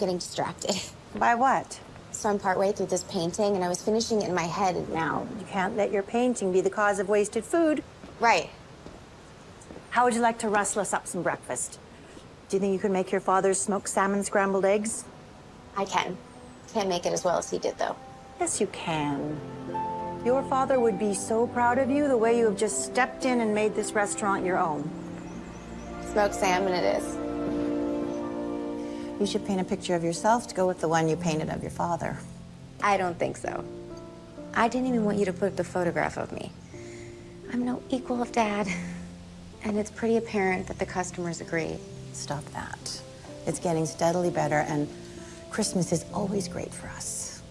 getting distracted. By what? So I'm partway through this painting, and I was finishing it in my head, and now... You can't let your painting be the cause of wasted food. Right. How would you like to rustle us up some breakfast? Do you think you could make your father's smoked salmon scrambled eggs? I can. Can't make it as well as he did, though. Yes, you can. Your father would be so proud of you the way you have just stepped in and made this restaurant your own. Smoked salmon it is. You should paint a picture of yourself to go with the one you painted of your father. I don't think so. I didn't even want you to put up the photograph of me. I'm no equal of Dad. And it's pretty apparent that the customers agree. Stop that. It's getting steadily better, and Christmas is always great for us.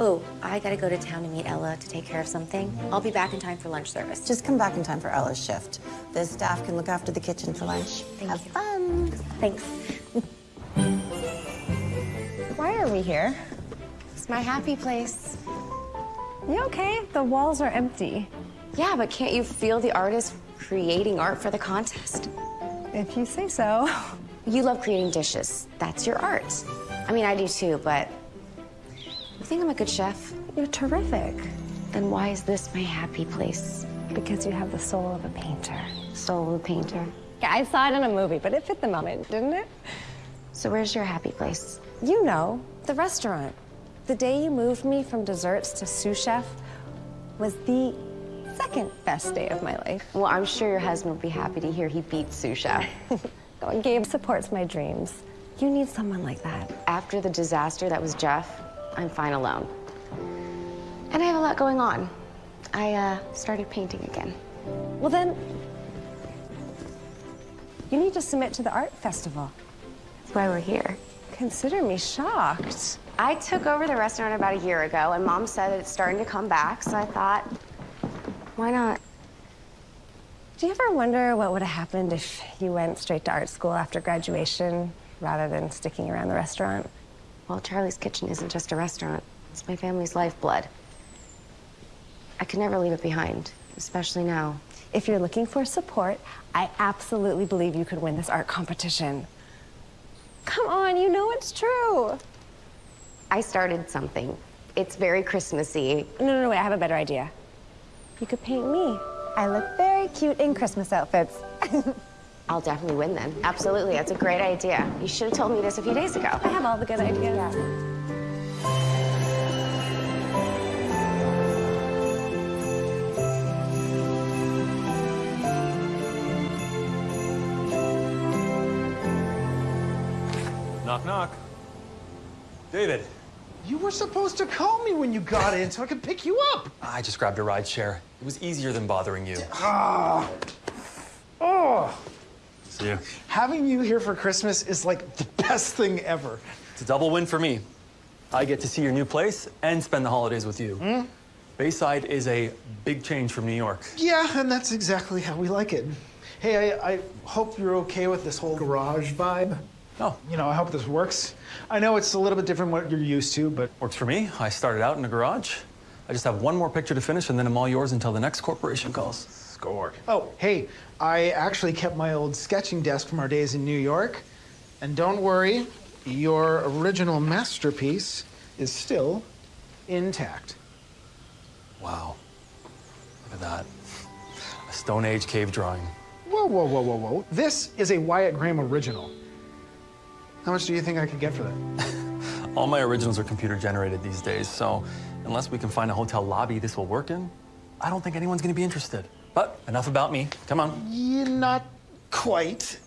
Oh, I gotta go to town to meet Ella to take care of something. I'll be back in time for lunch service. Just come back in time for Ella's shift. The staff can look after the kitchen for lunch. Thank Have you. fun. Thanks. We here? It's my happy place. You okay? The walls are empty. Yeah, but can't you feel the artist creating art for the contest? If you say so. You love creating dishes. That's your art. I mean, I do too, but you think I'm a good chef? You're terrific. Then why is this my happy place? Because you have the soul of a painter. Soul of a painter. Yeah, I saw it in a movie, but it fit the moment, didn't it? So where's your happy place? You know, the restaurant. The day you moved me from desserts to sous chef was the second best day of my life. Well, I'm sure your husband will be happy to hear he beat sous chef. Gabe supports my dreams. You need someone like that. After the disaster that was Jeff, I'm fine alone. And I have a lot going on. I uh, started painting again. Well, then, you need to submit to the art festival. That's why we're here. Consider me shocked. I took over the restaurant about a year ago, and Mom said it's starting to come back, so I thought, why not? Do you ever wonder what would have happened if you went straight to art school after graduation rather than sticking around the restaurant? Well, Charlie's Kitchen isn't just a restaurant. It's my family's lifeblood. I could never leave it behind, especially now. If you're looking for support, I absolutely believe you could win this art competition. Come on, you know it's true. I started something. It's very Christmassy. No, no, no, wait, I have a better idea. You could paint me. I look very cute in Christmas outfits. I'll definitely win then. Absolutely, that's a great idea. You should have told me this a few days ago. I have all the good ideas. Knock, knock. David. You were supposed to call me when you got in so I could pick you up. I just grabbed a ride share. It was easier than bothering you. Ah. Oh. See you. Having you here for Christmas is like the best thing ever. It's a double win for me. I get to see your new place and spend the holidays with you. Bayside is a big change from New York. Yeah, and that's exactly how we like it. Hey, I, I hope you're okay with this whole garage vibe. Oh, You know, I hope this works. I know it's a little bit different what you're used to, but works for me. I started out in a garage. I just have one more picture to finish and then I'm all yours until the next corporation calls. score. Oh, hey, I actually kept my old sketching desk from our days in New York. And don't worry, your original masterpiece is still intact. Wow. Look at that. A Stone Age cave drawing. Whoa, whoa, whoa, whoa, whoa. This is a Wyatt Graham original. How much do you think I could get for that? All my originals are computer generated these days, so unless we can find a hotel lobby this will work in, I don't think anyone's gonna be interested. But enough about me. Come on. Yeah, not quite.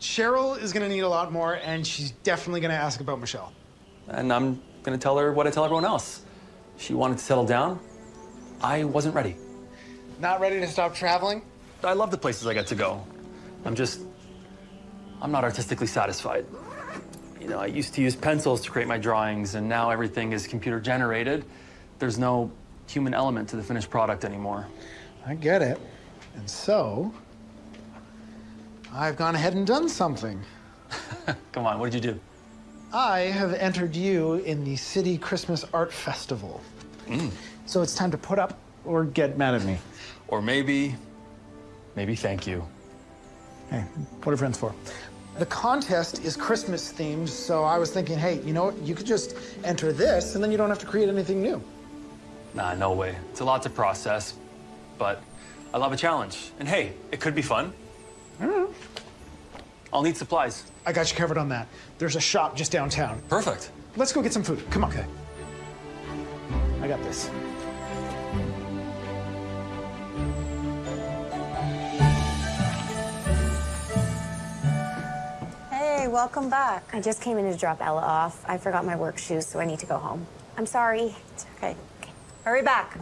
Cheryl is gonna need a lot more, and she's definitely gonna ask about Michelle. And I'm gonna tell her what I tell everyone else. She wanted to settle down. I wasn't ready. Not ready to stop traveling? I love the places I get to go. I'm just, I'm not artistically satisfied. You know, I used to use pencils to create my drawings, and now everything is computer generated. There's no human element to the finished product anymore. I get it. And so, I've gone ahead and done something. Come on, what did you do? I have entered you in the City Christmas Art Festival. Mm. So it's time to put up or get mad at me. Or maybe, maybe thank you. Hey, what are friends for? The contest is Christmas themed, so I was thinking, hey, you know what? You could just enter this, and then you don't have to create anything new. Nah, no way. It's a lot to process, but I love a challenge. And hey, it could be fun. Mm-hmm. I'll need supplies. I got you covered on that. There's a shop just downtown. Perfect. Let's go get some food. Come on. Okay. I got this. Welcome back. I just came in to drop Ella off. I forgot my work shoes, so I need to go home. I'm sorry. It's okay. okay. Hurry back.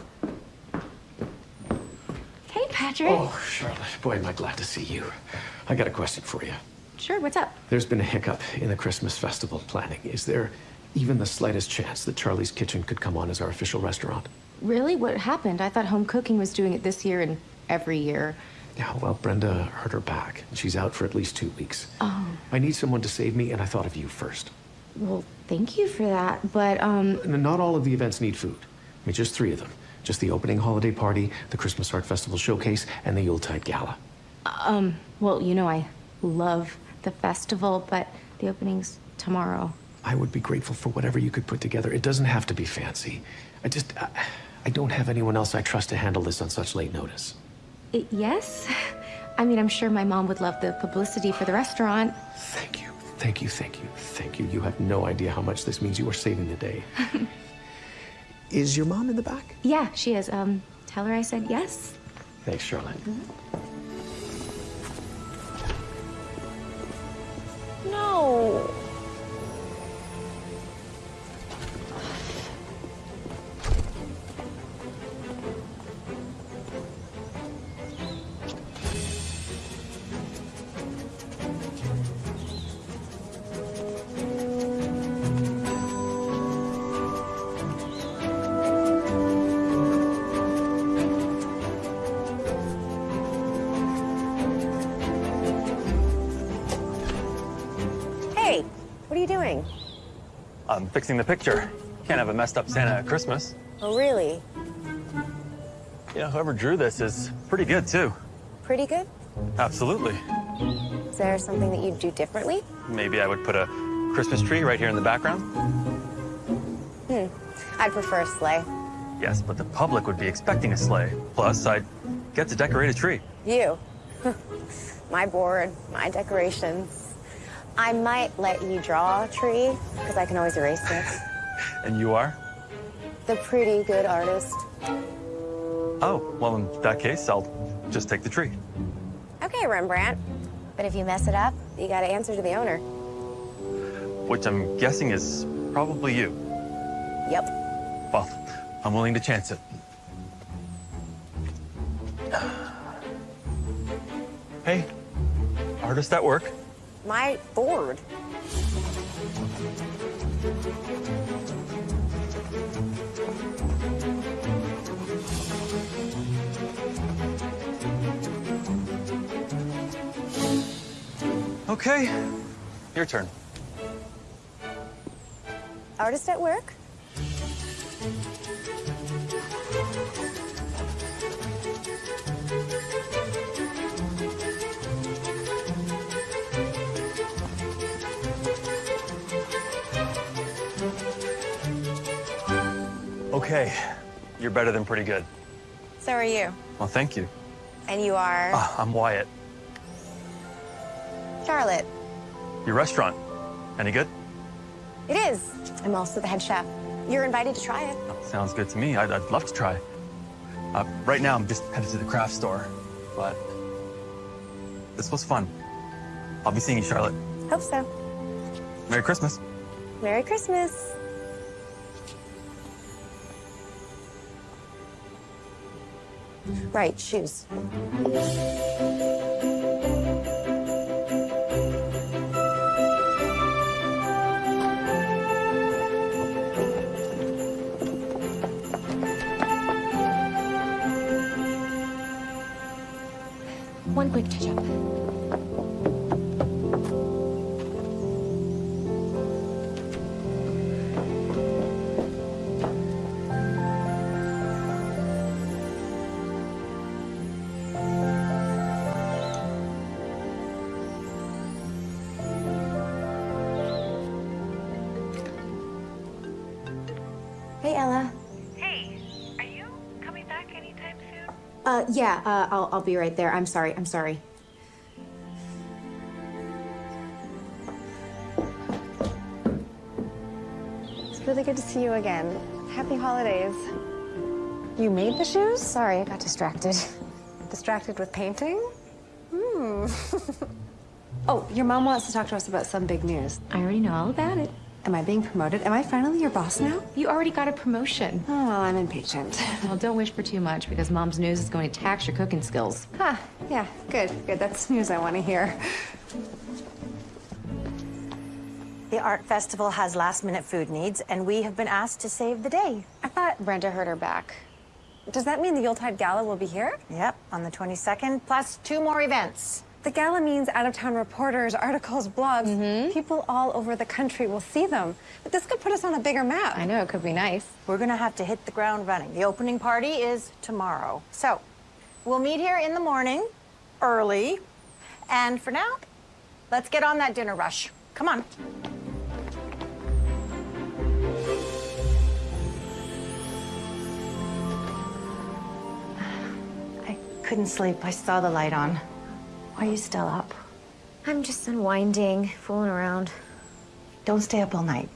Hey, Patrick. Oh, Charlotte, boy, am I glad to see you. I got a question for you. Sure, what's up? There's been a hiccup in the Christmas festival planning. Is there even the slightest chance that Charlie's Kitchen could come on as our official restaurant? Really? What happened? I thought home cooking was doing it this year and every year. Yeah, well, Brenda hurt her back. and She's out for at least two weeks. Oh. I need someone to save me, and I thought of you first. Well, thank you for that, but, um, not all of the events need food. I mean, just three of them. Just the opening holiday party, the Christmas Art Festival showcase, and the Yuletide Gala. Um, well, you know, I love the festival, but the opening's tomorrow. I would be grateful for whatever you could put together. It doesn't have to be fancy. I just, I, I don't have anyone else I trust to handle this on such late notice. I- yes? I mean, I'm sure my mom would love the publicity for the restaurant. Thank you, thank you, thank you, thank you. You have no idea how much this means. You are saving the day. is your mom in the back? Yeah, she is. Um, tell her I said yes. Thanks, Charlotte. No. Fixing the picture. Can't have a messed up Santa at Christmas. Oh, really? Yeah, whoever drew this is pretty good, too. Pretty good? Absolutely. Is there something that you'd do differently? Maybe I would put a Christmas tree right here in the background. Hmm. I'd prefer a sleigh. Yes, but the public would be expecting a sleigh. Plus, I'd get to decorate a tree. You. my board, my decorations. I might let you draw a tree, because I can always erase it. And you are? The pretty good artist. Oh, well, in that case, I'll just take the tree. Okay, Rembrandt. But if you mess it up, you gotta answer to the owner. Which I'm guessing is probably you. Yep. Well, I'm willing to chance it. Hey, artist at work. My board. Okay, your turn. Artist at work? Okay, you're better than pretty good. So are you. Well, thank you. And you are Ah, I'm Wyatt. Charlotte. Your restaurant, any good? It is. I'm also the head chef. You're invited to try it. Sounds good to me. I'd, I'd love to try. Uh, right now, I'm just headed to the craft store, but this was fun. I'll be seeing you, Charlotte. Hope so. Merry Christmas. Merry Christmas. Right, shoes. One quick touch Uh, yeah, uh, I'll, I'll be right there. I'm sorry, I'm sorry. It's really good to see you again. Happy holidays. You made the shoes? Sorry, I got distracted. Distracted with painting? Hmm. oh, your mom wants to talk to us about some big news. I already know all about it. Am I being promoted? Am I finally your boss now? You already got a promotion. Oh, well, I'm impatient. Well, don't wish for too much because mom's news is going to tax your cooking skills. Huh. yeah, good, good. That's news I want to hear. The art festival has last minute food needs, and we have been asked to save the day. I thought Brenda hurt her back. Does that mean the Yuletide Gala will be here? Yep, on the 22nd, plus two more events. The gala means out-of-town reporters, articles, blogs. Mm-hmm. People all over the country will see them. But this could put us on a bigger map. I know, it could be nice. We're gonna have to hit the ground running. The opening party is tomorrow. So, we'll meet here in the morning, early. And for now, let's get on that dinner rush. Come on. I couldn't sleep. I saw the light on. Why are you still up? I'm just unwinding, fooling around. Don't stay up all night.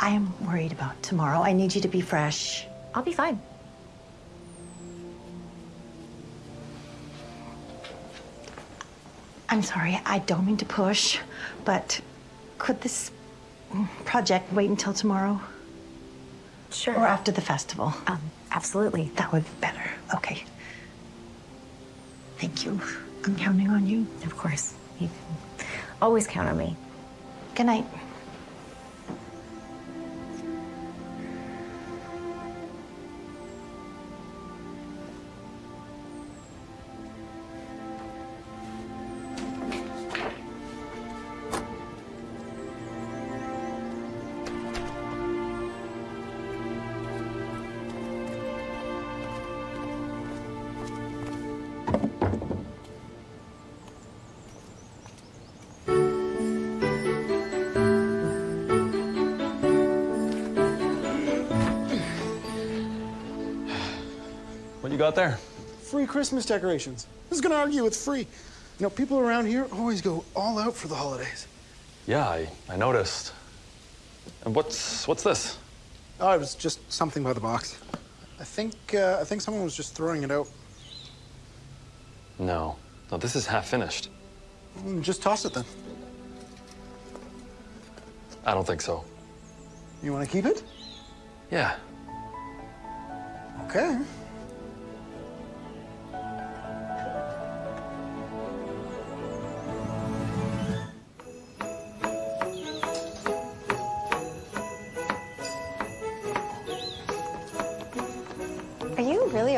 I am worried about tomorrow. I need you to be fresh. I'll be fine. I'm sorry, I don't mean to push, but could this project wait until tomorrow? Sure. Or after the festival? Um, absolutely. That would be better. Okay. Thank you. I'm counting on you. Of course. You can always count on me. Good night. Got there? Free Christmas decorations. Who's gonna argue with free? You know, people around here always go all out for the holidays. Yeah, I, I noticed. And what's what's this? Oh, it was just something by the box. I think uh, I think someone was just throwing it out. No, no, this is half finished. Mm, Just toss it then. I don't think so. You want to keep it? Yeah, Okay.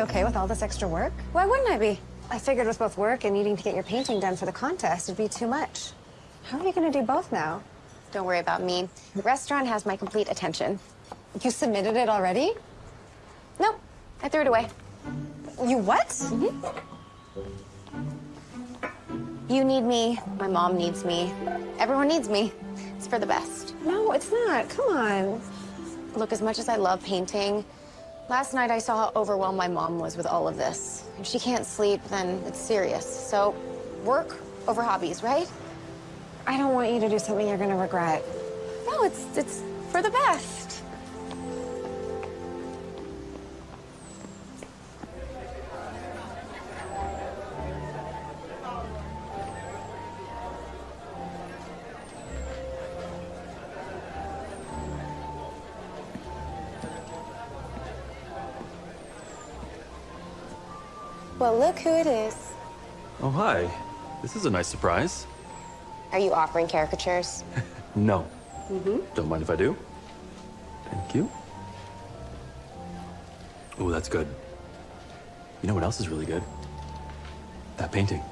Okay with all this extra work? Why wouldn't I be? I figured with both work and needing to get your painting done for the contest, it'd be too much. How are you going to do both now? Don't worry about me. The restaurant has my complete attention. You submitted it already? Nope, I threw it away. You what? Mm-hmm. You need me, my mom needs me, everyone needs me. It's for the best. No, it's not. Come on. Look, as much as I love painting, last night I saw how overwhelmed my mom was with all of this. If she can't sleep, then it's serious. So, work over hobbies, right? I don't want you to do something you're going to regret. No, it's it's for the best. Well, look who it is. Oh, hi. This is a nice surprise. Are you offering caricatures? No. Mm-hmm. Don't mind if I do. Thank you. Oh, that's good. You know what else is really good? That painting.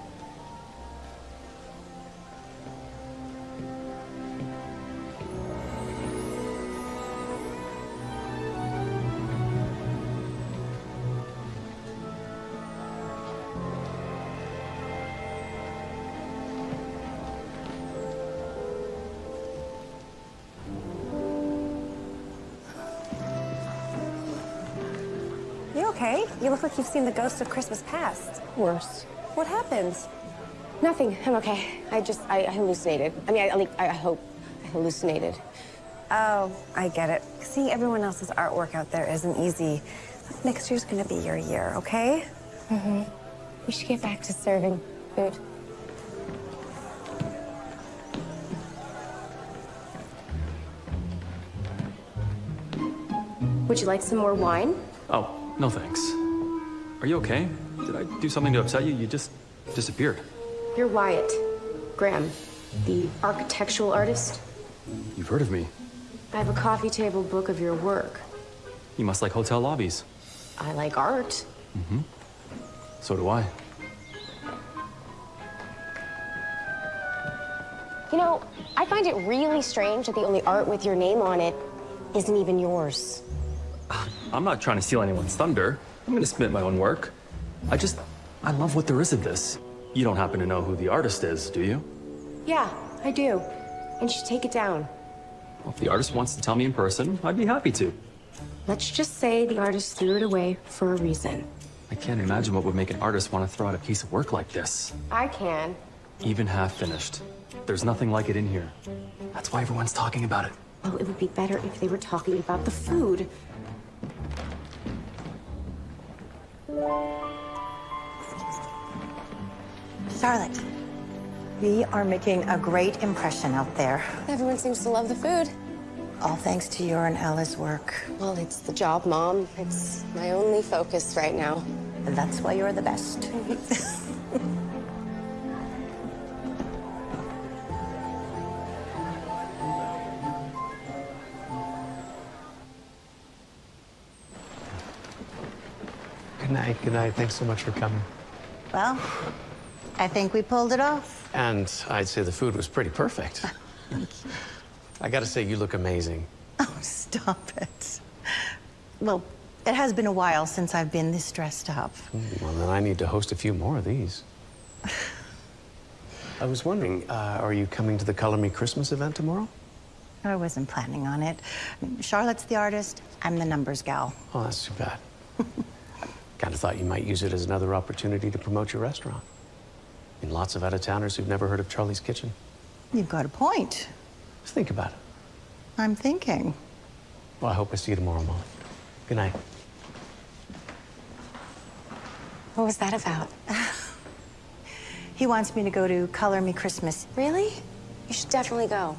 Like you've seen the ghost of Christmas past. Worse. What happened? Nothing. I'm okay. I just, I, I hallucinated. I mean, I, like, I hope I hallucinated. Oh, I get it. Seeing everyone else's artwork out there isn't easy. Next year's gonna be your year, okay? Mm-hmm. We should get back to serving food. Would you like some more wine? Oh, no thanks. Are you okay? Did I do something to upset you? You just disappeared. You're Wyatt Graham, the architectural artist. You've heard of me. I have a coffee table book of your work. You must like hotel lobbies. I like art. Mm-hmm. So do I. You know, I find it really strange that the only art with your name on it isn't even yours. I'm not trying to steal anyone's thunder. I'm gonna submit my own work. I just, I love what there is of this. You don't happen to know who the artist is, do you? Yeah, I do. And you should take it down. Well, if the artist wants to tell me in person, I'd be happy to. Let's just say the artist threw it away for a reason. I can't imagine what would make an artist want to throw out a piece of work like this. I can. Even half finished. There's nothing like it in here. That's why everyone's talking about it. Well, it would be better if they were talking about the food. Charlotte, we are making a great impression out there. Everyone seems to love the food. All thanks to your and Ella's work. Well, it's the job, Mom. It's my only focus right now. And that's why you're the best. Good night. Good night. Thanks so much for coming. Well, I think we pulled it off. And I'd say the food was pretty perfect. I gotta say, you look amazing. Oh, stop it. Well, it has been a while since I've been this dressed up. Well, then I need to host a few more of these. I was wondering, uh, are you coming to the Color Me Christmas event tomorrow? I wasn't planning on it. Charlotte's the artist, I'm the numbers gal. Oh, that's too bad. Kind of thought you might use it as another opportunity to promote your restaurant. I mean, lots of out-of-towners who've never heard of Charlie's Kitchen. You've got a point. Just think about it. I'm thinking. Well, I hope I see you tomorrow, Molly. Good night. What was that about? He wants me to go to Color Me Christmas. Really? You should definitely go.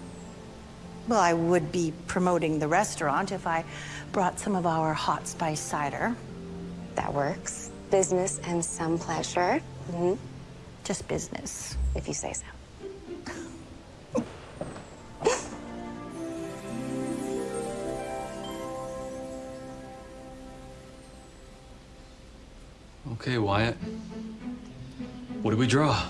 Well, I would be promoting the restaurant if I brought some of our hot spice cider. That works. Business and some pleasure. hmm Just business. If you say so. Okay, Wyatt. What do we draw?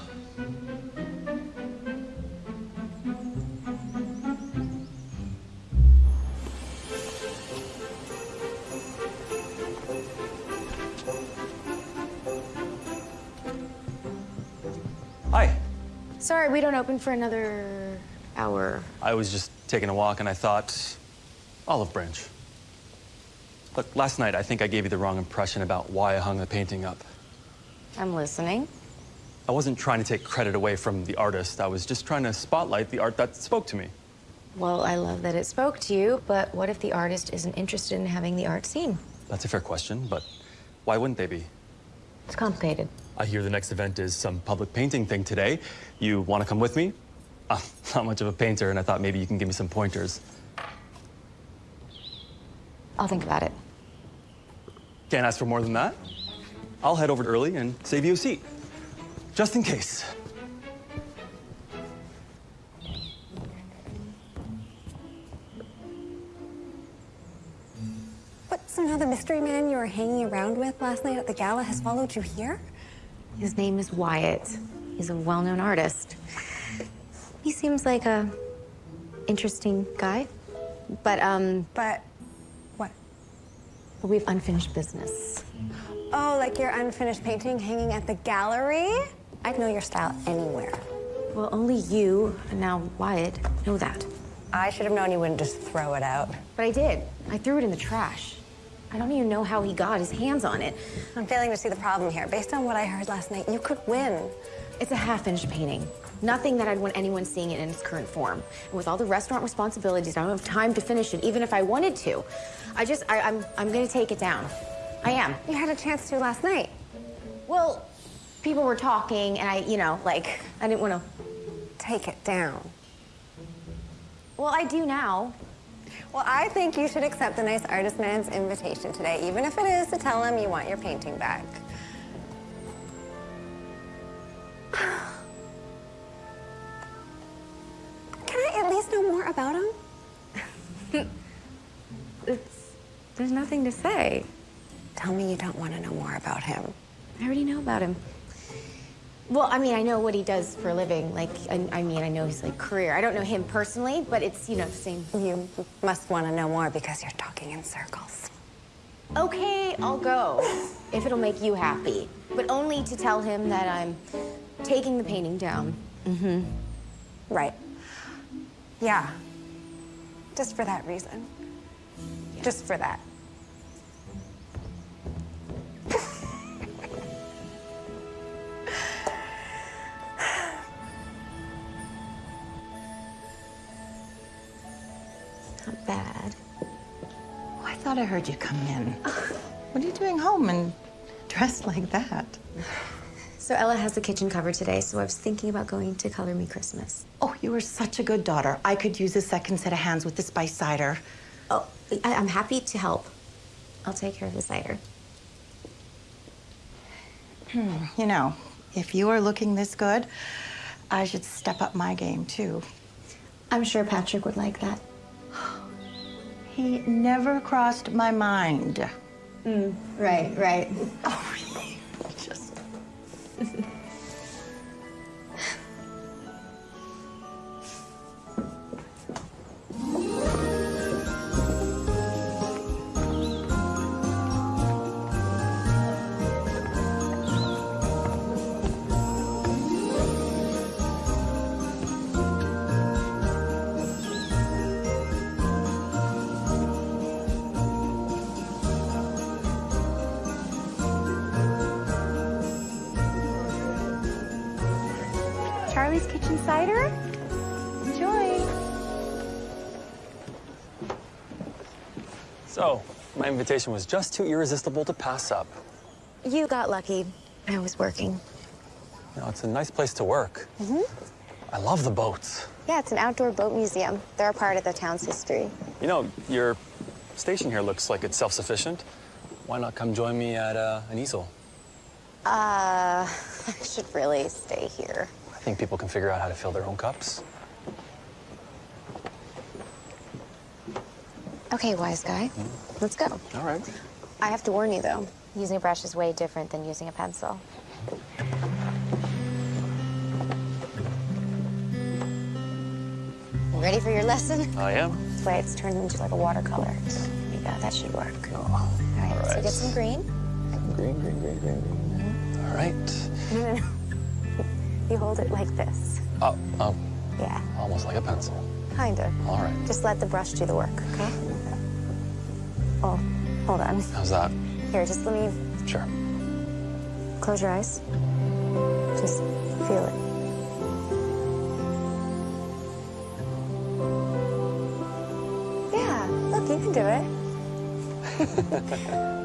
Sorry, we don't open for another hour. I was just taking a walk and I thought, olive branch. Look, last night I think I gave you the wrong impression about why I hung the painting up. I'm listening. I wasn't trying to take credit away from the artist. I was just trying to spotlight the art that spoke to me. Well, I love that it spoke to you, but what if the artist isn't interested in having the art seen? That's a fair question, but why wouldn't they be? It's complicated. I hear the next event is some public painting thing today. You want to come with me? I'm not much of a painter, and I thought maybe you can give me some pointers. I'll think about it. Can't ask for more than that. I'll head over early and save you a seat, just in case. What, somehow the mystery man you were hanging around with last night at the gala has followed you here? His name is Wyatt. He's a well-known artist. He seems like a interesting guy, but um, But what? we have unfinished business. Oh, like your unfinished painting hanging at the gallery? I'd know your style anywhere. Well, only you and now Wyatt know that. I should have known you wouldn't just throw it out. But I did. I threw it in the trash. I don't even know how he got his hands on it. I'm failing to see the problem here. Based on what I heard last night, you could win. It's a half-finished painting. Nothing that I'd want anyone seeing it in its current form. And with all the restaurant responsibilities, I don't have time to finish it, even if I wanted to. I just, I, I'm, I'm gonna take it down. I am. You had a chance to last night. Well, people were talking, and I, you know, like, I didn't want to. Take it down. Well, I do now. Well, I think you should accept the nice artist man's invitation today, even if it is to tell him you want your painting back. Can I at least know more about him? It's, there's nothing to say. Tell me you don't want to know more about him. I already know about him. Well, I mean, I know what he does for a living. Like, I, I mean, I know his like career. I don't know him personally, but it's you know the same. You must want to know more because you're talking in circles. Okay, I'll go if it'll make you happy, but only to tell him that I'm taking the painting down. Mm-hmm. Right. Yeah. Just for that reason. Just for that. Not bad. Oh, I thought I heard you come in. What are you doing home and dressed like that? So Ella has the kitchen covered today, so I was thinking about going to Color Me Christmas. Oh, you are such a good daughter. I could use a second set of hands with the spice cider. Oh, I, I'm happy to help. I'll take care of the cider. Hmm, you know, if you are looking this good, I should step up my game too. I'm sure Patrick would like that. He never crossed my mind. Mm, right, right. Oh, really? just. Cider? Enjoy. So, my invitation was just too irresistible to pass up. You got lucky. I was working. You know, it's a nice place to work. Mm-hmm. I love the boats. Yeah, it's an outdoor boat museum. They're a part of the town's history. You know, your station here looks like it's self-sufficient. Why not come join me at uh, an easel? Uh, I should really stay here. I think people can figure out how to fill their own cups. Okay, wise guy. Hmm? Let's go. All right. I have to warn you, though. Using a brush is way different than using a pencil. Ready for your lesson? I am. This way it's turned into like a watercolor. There you go, that should work. Oh, All right, all so right. get some green. Green, green, green, green, green. Mm-hmm. All right. No, no, no. You hold it like this. Oh, oh, Yeah, almost like a pencil. kind of. All right. Just let the brush do the work, okay? Mm-hmm. Oh, hold on. How's that? Here, just let me Sure. close your eyes. Just feel it. Yeah, look, you can do it.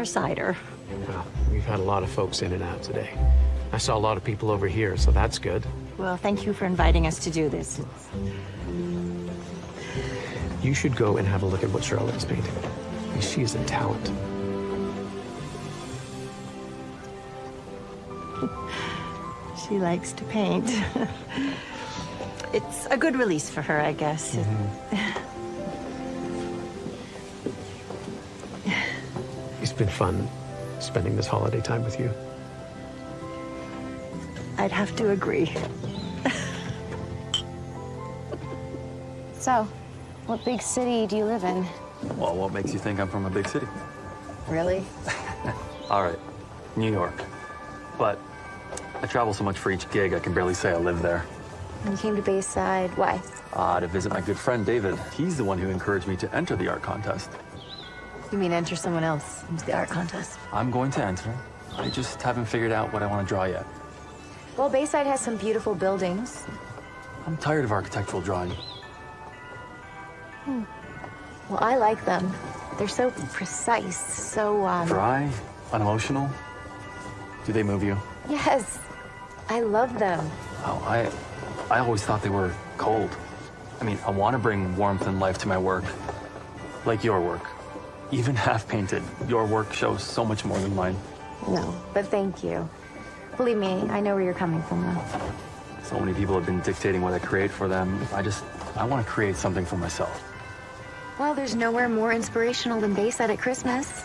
our cider. Well, we've had a lot of folks in and out today. I saw a lot of people over here, so that's good. Well, thank you for inviting us to do this. It's- You should go and have a look at what Charlotte is painting. She is a talent. She likes to paint. it's a good release for her, I guess. It's been fun spending this holiday time with you. I'd have to agree. So, what big city do you live in? Well, what makes you think I'm from a big city? Really? All right, New York. But I travel so much for each gig, I can barely say I live there. You came to Bayside. Why? Uh, to visit my good friend David. He's the one who encouraged me to enter the art contest. You mean enter someone else into the art contest? I'm going to enter. I just haven't figured out what I want to draw yet. Well, Bayside has some beautiful buildings. I'm tired of architectural drawing. Hmm. Well, I like them. They're so precise, so, um... Dry, unemotional. Do they move you? Yes. I love them. Oh, I, I always thought they were cold. I mean, I want to bring warmth and life to my work, like your work. Even half painted, your work shows so much more than mine. No, but thank you. Believe me, I know where you're coming from, though. So many people have been dictating what I create for them. I just, I want to create something for myself. Well, there's nowhere more inspirational than Bayside at Christmas.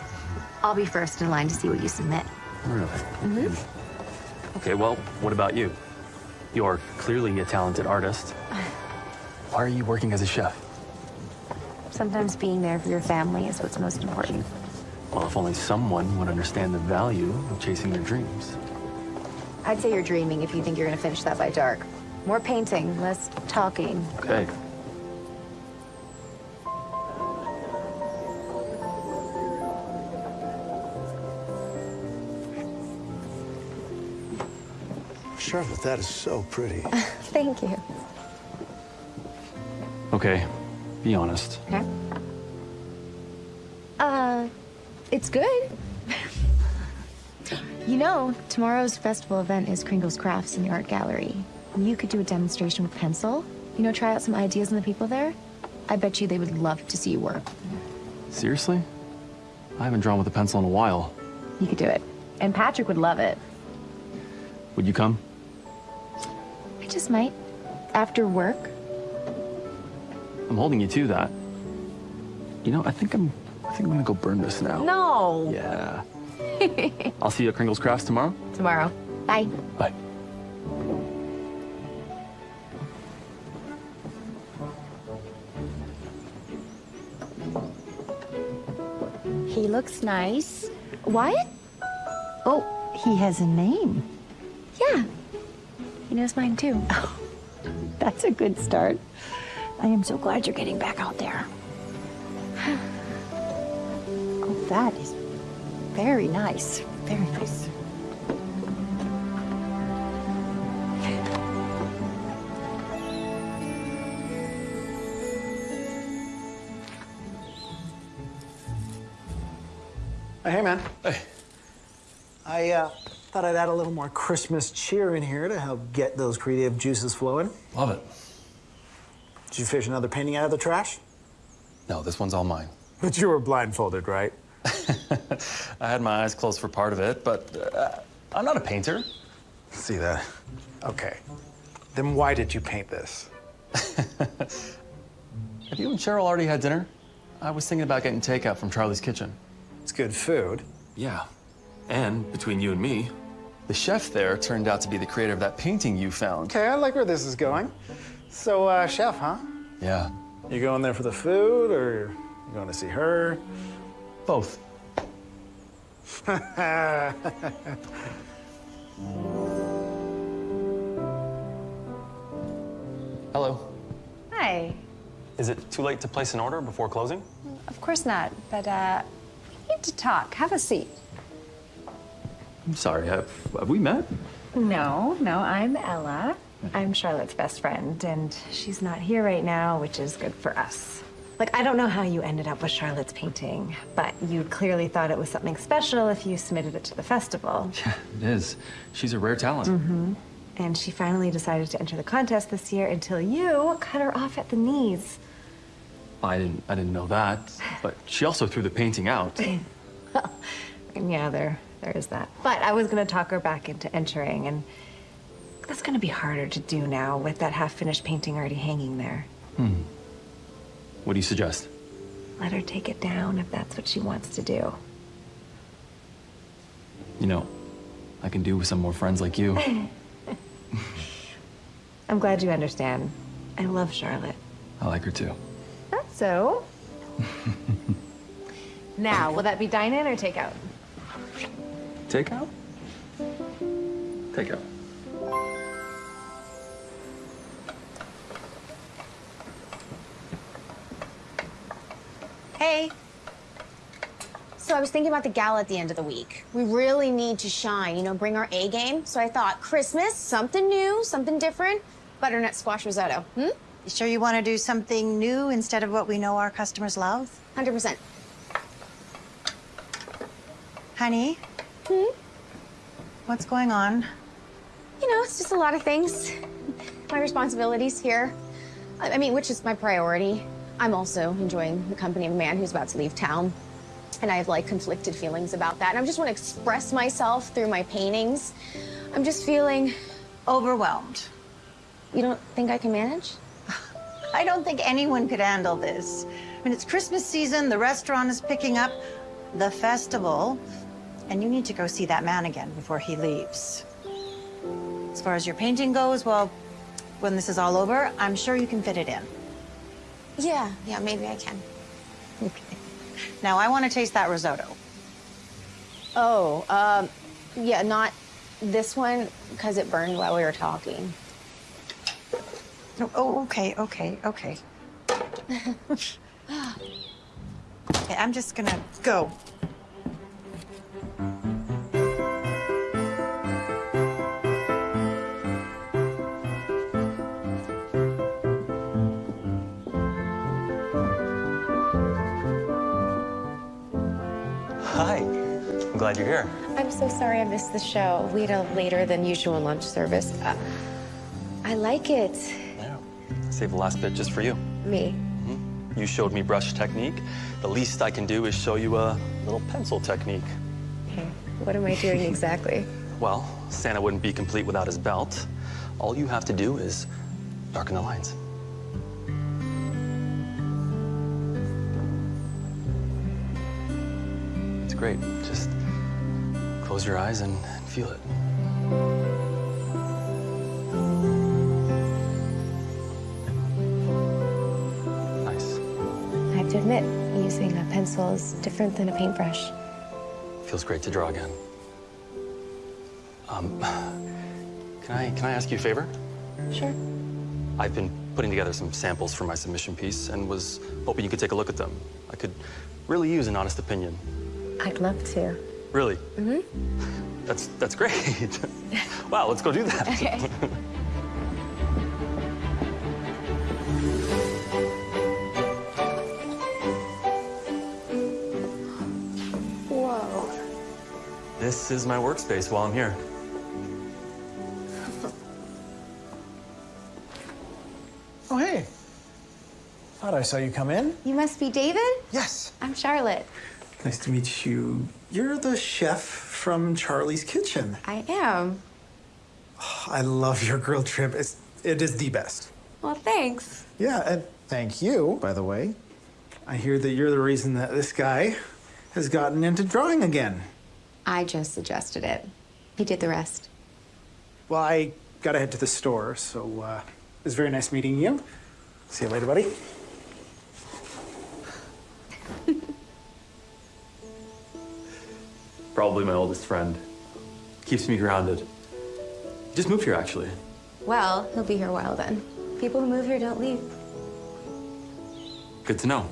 I'll be first in line to see what you submit. Really? Mm-hmm. Okay, well, what about you? You're clearly a talented artist. Why are you working as a chef? Sometimes being there for your family is what's most important. Well, if only someone would understand the value of chasing their dreams. I'd say you're dreaming if you think you're gonna finish that by dark. More painting, less talking. Okay. Charlotte, that is so pretty. Thank you. Okay, be honest. Okay. Uh, it's good. you know, tomorrow's festival event is Kringle's Crafts in the art gallery. You could do a demonstration with pencil. You know, try out some ideas on the people there. I bet you they would love to see you work. Seriously? I haven't drawn with a pencil in a while. You could do it. And Patrick would love it. Would you come? I just might. After work. I'm holding you to that. You know, I think I'm, I think I'm gonna go burn this now. No. Yeah. I'll see you at Kringle's Crafts tomorrow. Tomorrow. Bye. Bye. He looks nice. Wyatt? Oh, he has a name. Yeah. He knows mine too. Oh, That's a good start. I am so glad you're getting back out there. Oh, that is very nice. Very nice. Hey, man. Hey. I uh, thought I'd add a little more Christmas cheer in here to help get those creative juices flowing. Love it. Did you fish another painting out of the trash? No, this one's all mine. But you were blindfolded, right? I had my eyes closed for part of it, but uh, I'm not a painter. See that? Okay. Then why did you paint this? Have you and Cheryl already had dinner? I was thinking about getting takeout from Charlie's Kitchen. It's good food. Yeah. And between you and me, the chef there turned out to be the creator of that painting you found. Okay, I like where this is going. So, uh, chef, huh? Yeah. You going there for the food, or you going to see her? Both. Hello. Hi. Is it too late to place an order before closing? Of course not, but uh, we need to talk. Have a seat. I'm sorry, have, have we met? No, no, I'm Ella. I'm Charlotte's best friend, and she's not here right now, which is good for us. Like, I don't know how you ended up with Charlotte's painting, but you clearly thought it was something special if you submitted it to the festival. Yeah, it is. She's a rare talent. Mm-hmm. And she finally decided to enter the contest this year until you cut her off at the knees. I didn't I didn't know that, but she also threw the painting out. And yeah, there, there is that. But I was gonna talk her back into entering, and that's gonna be harder to do now with that half-finished painting already hanging there. Hmm. What do you suggest? Let her take it down if that's what she wants to do. You know, I can do with some more friends like you. I'm glad you understand. I love Charlotte. I like her too. That's so, Now, will that be dine-in or takeout? Takeout? Takeout. Hey, So I was thinking about the gala at the end of the week. We really need to shine, you know, bring our A game. So I thought Christmas, something new, something different. Butternut squash risotto. Hmm? you sure you want to do something new instead of what we know our customers love? 100%. Honey? Hmm? What's going on? You know, it's just a lot of things. My responsibilities here. I I mean, which is my priority. I'm also enjoying the company of a man who's about to leave town. And I have like conflicted feelings about that. And I just want to express myself through my paintings. I'm just feeling. Overwhelmed. You don't think I can manage? I don't think anyone could handle this. I mean, it's Christmas season, the restaurant is picking up, the festival, and you need to go see that man again before he leaves. As far as your painting goes, well, when this is all over, I'm sure you can fit it in. Yeah, yeah, maybe I can. Okay. Now, I want to taste that risotto. Oh, um, yeah, not this one, because it burned while we were talking. No, Oh, okay, okay, okay. okay, I'm just gonna go. Hi. I'm glad you're here. I'm so sorry I missed the show. We had a later than usual lunch service. Uh, I like it. Yeah. Save the last bit just for you. Me. You showed me brush technique. The least I can do is show you a little pencil technique. Okay. What am I doing exactly? Well, Santa wouldn't be complete without his belt. All you have to do is darken the lines. Great. Just close your eyes and, and feel it. Nice. I have to admit, using a pencil is different than a paintbrush. Feels great to draw again. Um, can I can I ask you a favor? Sure. I've been putting together some samples for my submission piece and was hoping you could take a look at them. I could really use an honest opinion. I'd love to. Really? Mm-hmm. That's that's great. wow, let's go do that. Okay. Whoa. This is my workspace while I'm here. Oh, hey. Thought I saw you come in. You must be David? Yes. I'm Charlotte. Nice to meet you. You're the chef from Charlie's Kitchen. I am. I love your grilled shrimp. It's, it is the best. Well, thanks. Yeah, and thank you, by the way. I hear that you're the reason that this guy has gotten into drawing again. I just suggested it. He did the rest. Well, I gotta head to the store, so uh, it was very nice meeting you. See you later, buddy. Probably my oldest friend. Keeps me grounded. Just moved here, actually. Well, he'll be here a while then. People who move here don't leave. Good to know.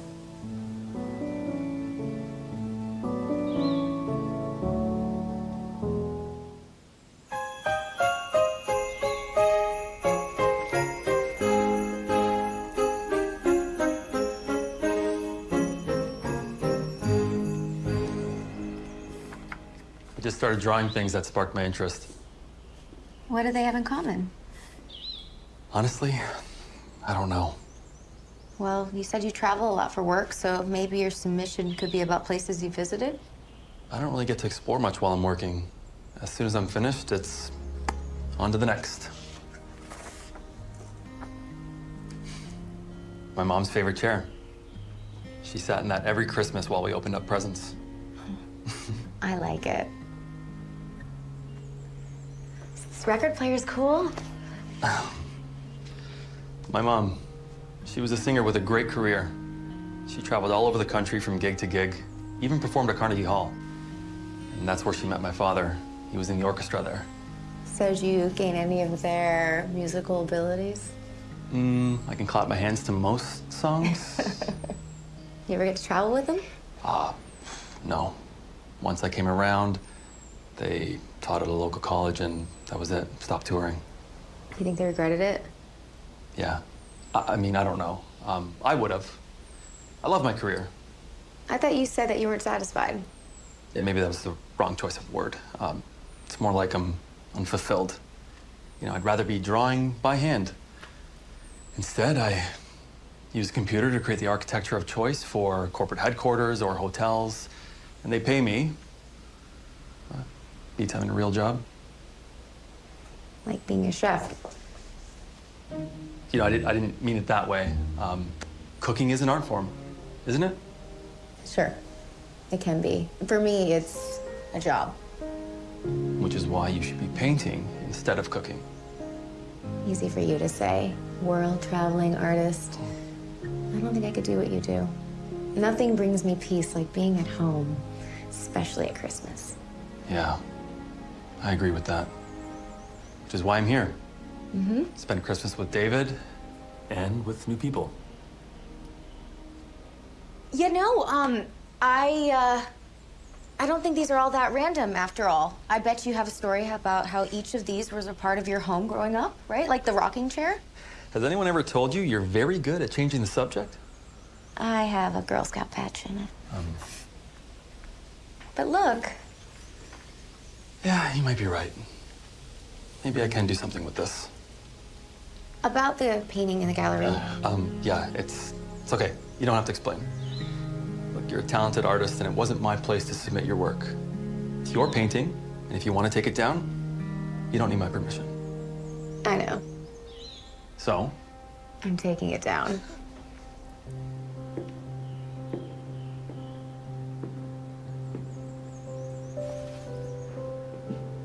Started drawing things that sparked my interest. What do they have in common? Honestly, I don't know. Well, you said you travel a lot for work, so maybe your submission could be about places you visited? I don't really get to explore much while I'm working. As soon as I'm finished, it's on to the next. My mom's favorite chair. She sat in that every Christmas while we opened up presents. I like it. This record player's cool. My mom, she was a singer with a great career. She traveled all over the country from gig to gig, even performed at Carnegie Hall. And that's where she met my father. He was in the orchestra there. So did you gain any of their musical abilities? Mm, I can clap my hands to most songs. You ever get to travel with them? Ah, no. Once I came around, they taught at a local college, and that was it. Stopped touring. You think they regretted it? Yeah. I, I mean, I don't know. Um, I would have. I love my career. I thought you said that you weren't satisfied. Yeah, maybe that was the wrong choice of word. Um, it's more like I'm unfulfilled. You know, I'd rather be drawing by hand. Instead, I use a computer to create the architecture of choice for corporate headquarters or hotels, and they pay me. Uh, beats having a real job. Like being a chef. You know, I, did, I didn't mean it that way. Um, cooking is an art form, isn't it? Sure. It can be. For me, it's a job. Which is why you should be painting instead of cooking. Easy for you to say. World traveling artist. I don't think I could do what you do. Nothing brings me peace like being at home, especially at Christmas. Yeah, I agree with that. Which is why I'm here. Mm-hmm. Spend Christmas with David and with new people. You know, um, I, uh, I don't think these are all that random after all. I bet you have a story about how each of these was a part of your home growing up, right? Like the rocking chair? Has anyone ever told you you're very good at changing the subject? I have a Girl Scout patch in it. Um, But look, yeah, you might be right. Maybe I can do something with this. about the painting in the gallery. Um, yeah, it's it's okay. You don't have to explain. Look, you're a talented artist, and it wasn't my place to submit your work. It's your painting, and if you want to take it down, you don't need my permission. I know. So, I'm taking it down.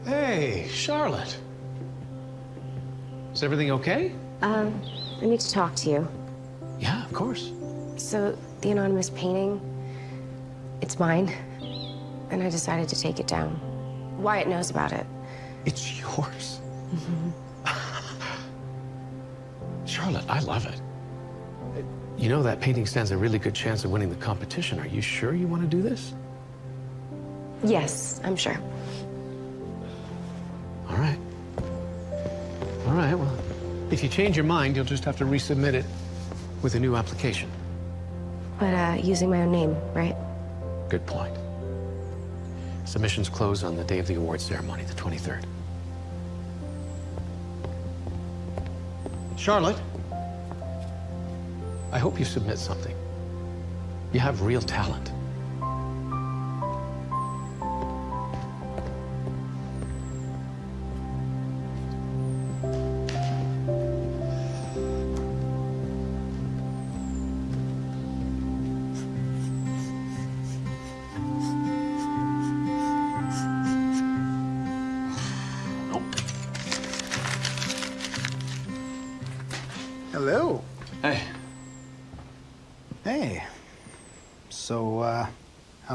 Hey, Charlotte. Is everything okay? Um, I need to talk to you. Yeah, of course. So, the anonymous painting, it's mine. And I decided to take it down. Wyatt knows about it. It's yours. Charlotte, I love it. You know that painting stands a really good chance of winning the competition. Are you sure you want to do this? Yes, I'm sure. All right. All right, well, if you change your mind, you'll just have to resubmit it with a new application. But uh, using my own name, right? Good point. Submissions close on the day of the awards ceremony, the 23rd. Charlotte, I hope you submit something. You have real talent.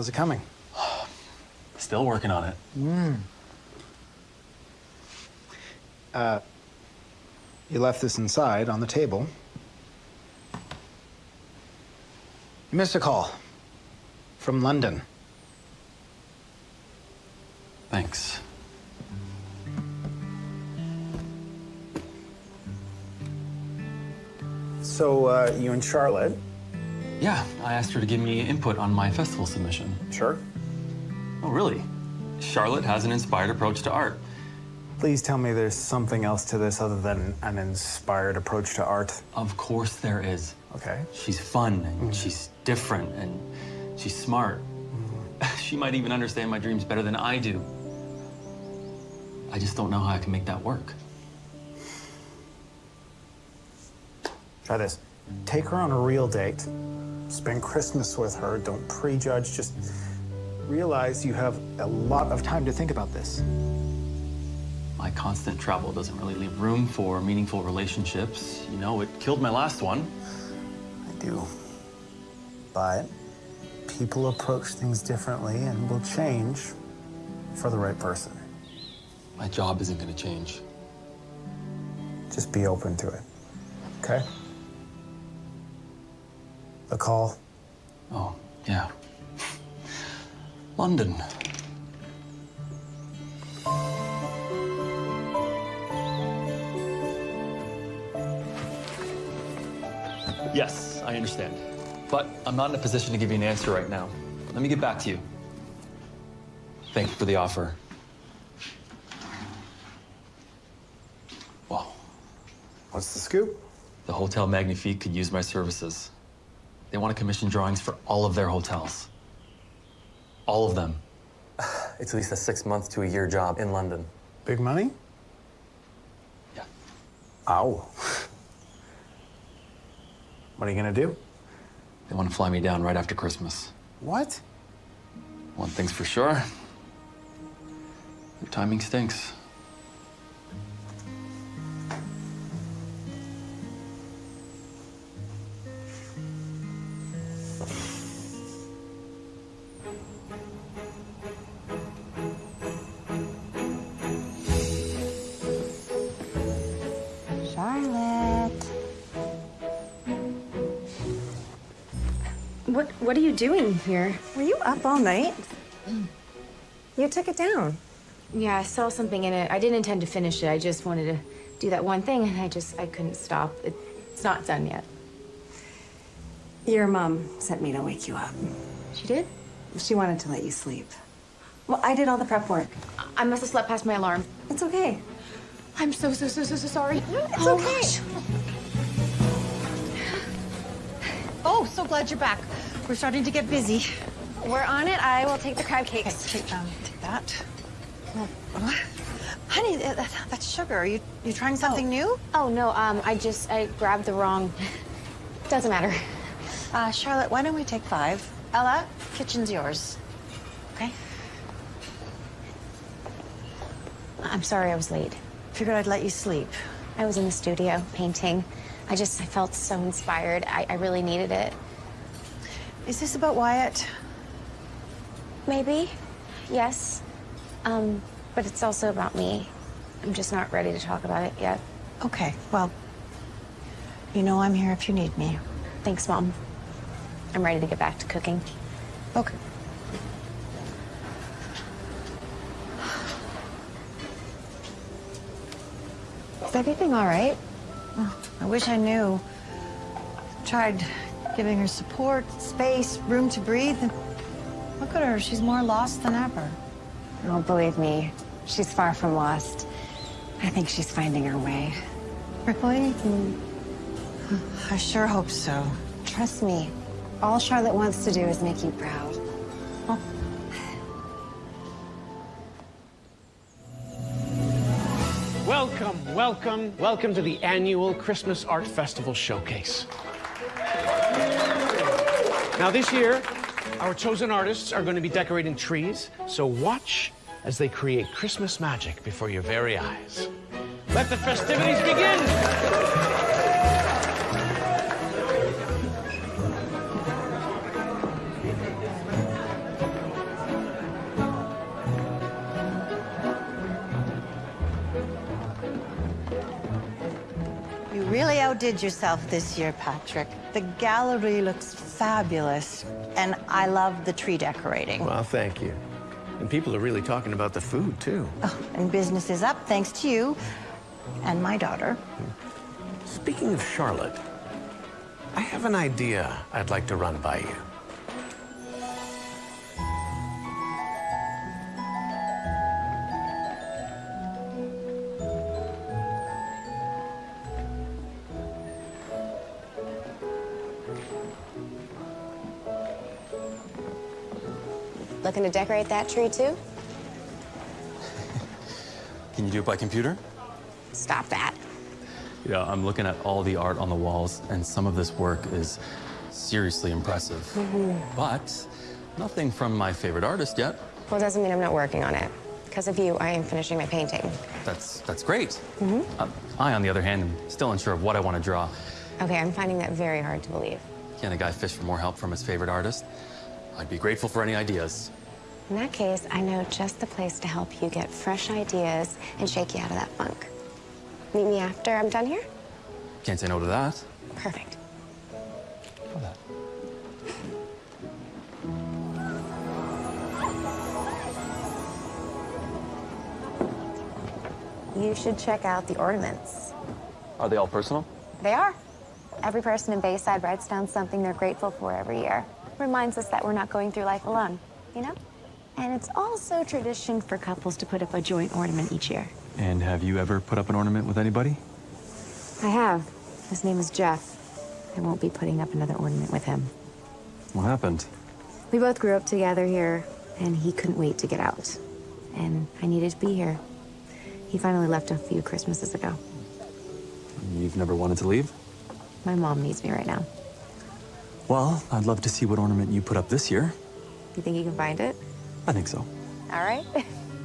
How's it coming? Still working on it. Mm. Uh, you left this inside on the table. You missed a call from London. Thanks. So, uh, you and Charlotte? Yeah, I asked her to give me input on my festival submission. Sure. Oh, really? Charlotte has an inspired approach to art. Please tell me there's something else to this other than an inspired approach to art. Of course there is. Okay. She's fun and mm. she's different and she's smart. Mm. She might even understand my dreams better than I do. I just don't know how I can make that work. Try this. Take her on a real date. Spend Christmas with her. Don't prejudge. Just realize you have a lot of time to think about this. My constant travel doesn't really leave room for meaningful relationships. You know, it killed my last one. I do. but people approach things differently and will change for the right person. My job isn't going to change. Just be open to it, okay? The call. Oh, yeah. London. Yes, I understand. But I'm not in a position to give you an answer right now. Let me get back to you. Thank you for the offer. Wow. What's the scoop? The Hotel Magnifique could use my services. They want to commission drawings for all of their hotels. All of them. It's at least a six month to a year job in London. Big money? Yeah. Ow. What are you gonna do? They want to fly me down right after Christmas. What? One thing's for sure. Your timing stinks. Doing here? Were you up all night? Mm. You took it down. Yeah, I saw something in it. I didn't intend to finish it. I just wanted to do that one thing, and I just I couldn't stop. It, it's not done yet. Your mom sent me to wake you up. She did? She wanted to let you sleep. Well, I did all the prep work. I must have slept past my alarm. It's okay. I'm so so so so so sorry. It's Oh, okay. gosh. Oh, so glad you're back. We're starting to get busy. We're on it. I will take the crab Okay, cakes. take, um, take that. Honey, that, that- that's sugar. Are you you trying something new? Oh no, um, I just I grabbed the wrong. Doesn't matter. Uh, Charlotte, why don't we take five? Ella, kitchen's yours. Okay. I'm sorry I was late. Figured I'd let you sleep. I was in the studio painting. I just I felt so inspired. I, I really needed it. Is this about Wyatt? Maybe, yes. Um, but it's also about me. I'm just not ready to talk about it yet. Okay, well, you know I'm here if you need me. Thanks, Mom. I'm ready to get back to cooking. Okay. Is everything all right? I wish I knew. I Tried giving her support, space, room to breathe, and look at her. She's more lost than ever. Oh, believe me, she's far from lost. I think she's finding her way. Really? I sure hope so. Trust me, all Charlotte wants to do is make you proud. Oh. Welcome, welcome, welcome to the annual Christmas Art Festival Showcase. Now, this year, our chosen artists are going to be decorating trees, so watch as they create Christmas magic before your very eyes. Let the festivities begin! You really outdid yourself this year, Patrick. The gallery looks fabulous, and I love the tree decorating. Well, thank you. And people are really talking about the food, too. Oh, and business is up thanks to you and my daughter. Speaking of Charlotte, I have an idea I'd like to run by you. Looking to decorate that tree too? Can you do it by computer? Stop that. Yeah, I'm looking at all the art on the walls, and some of this work is seriously impressive. But nothing from my favorite artist yet. Well, it doesn't mean I'm not working on it. Because of you, I am finishing my painting. That's that's great. Uh, I, on the other hand, am still unsure of what I want to draw. Okay, I'm finding that very hard to believe. Can a guy fish for more help from his favorite artist? I'd be grateful for any ideas. In that case, I know just the place to help you get fresh ideas and shake you out of that funk. Meet me after I'm done here? Can't say no to that. Perfect. You should check out the ornaments. Are they all personal? They are. Every person in Bayside writes down something they're grateful for every year. Reminds us that we're not going through life alone, you know? And it's also tradition for couples to put up a joint ornament each year. And have you ever put up an ornament with anybody? I have. His name is Jeff. I won't be putting up another ornament with him. What happened? We both grew up together here, and he couldn't wait to get out. And I needed to be here. He finally left a few Christmases ago. You've never wanted to leave? My mom needs me right now. Well, I'd love to see what ornament you put up this year. You think you can find it? I think so. All right.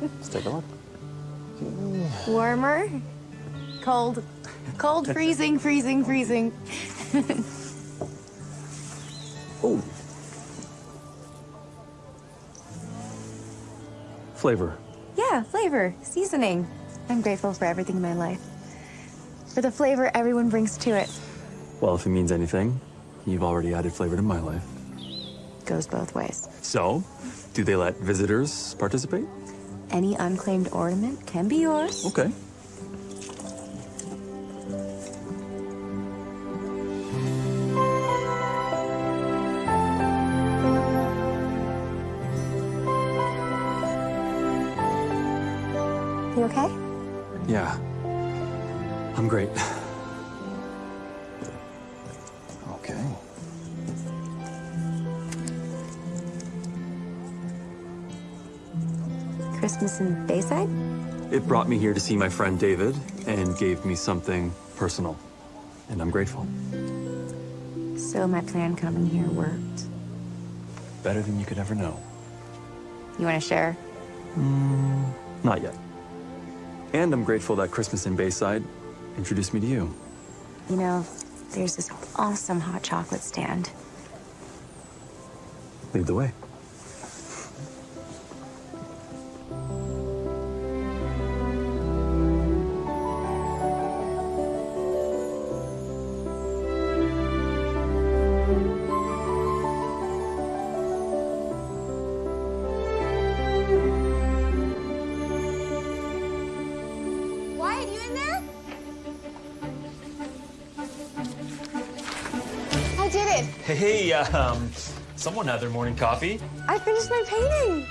Let's take a look. Warmer? Cold? Cold, freezing, freezing, freezing. Oh. Flavor. yeah, flavor, seasoning. I'm grateful for everything in my life. For the flavor everyone brings to it. Well, if it means anything, you've already added flavor to my life. Goes both ways. So, do they let visitors participate? Any unclaimed ornament can be yours. Okay. It brought me here to see my friend David and gave me something personal. And I'm grateful. So my plan coming here worked. Better than you could ever know. You want to share? Mm, not yet. And I'm grateful that Christmas in Bayside introduced me to you. You know, there's this awesome hot chocolate stand. Lead the way. Um, someone had their morning coffee. I finished my painting.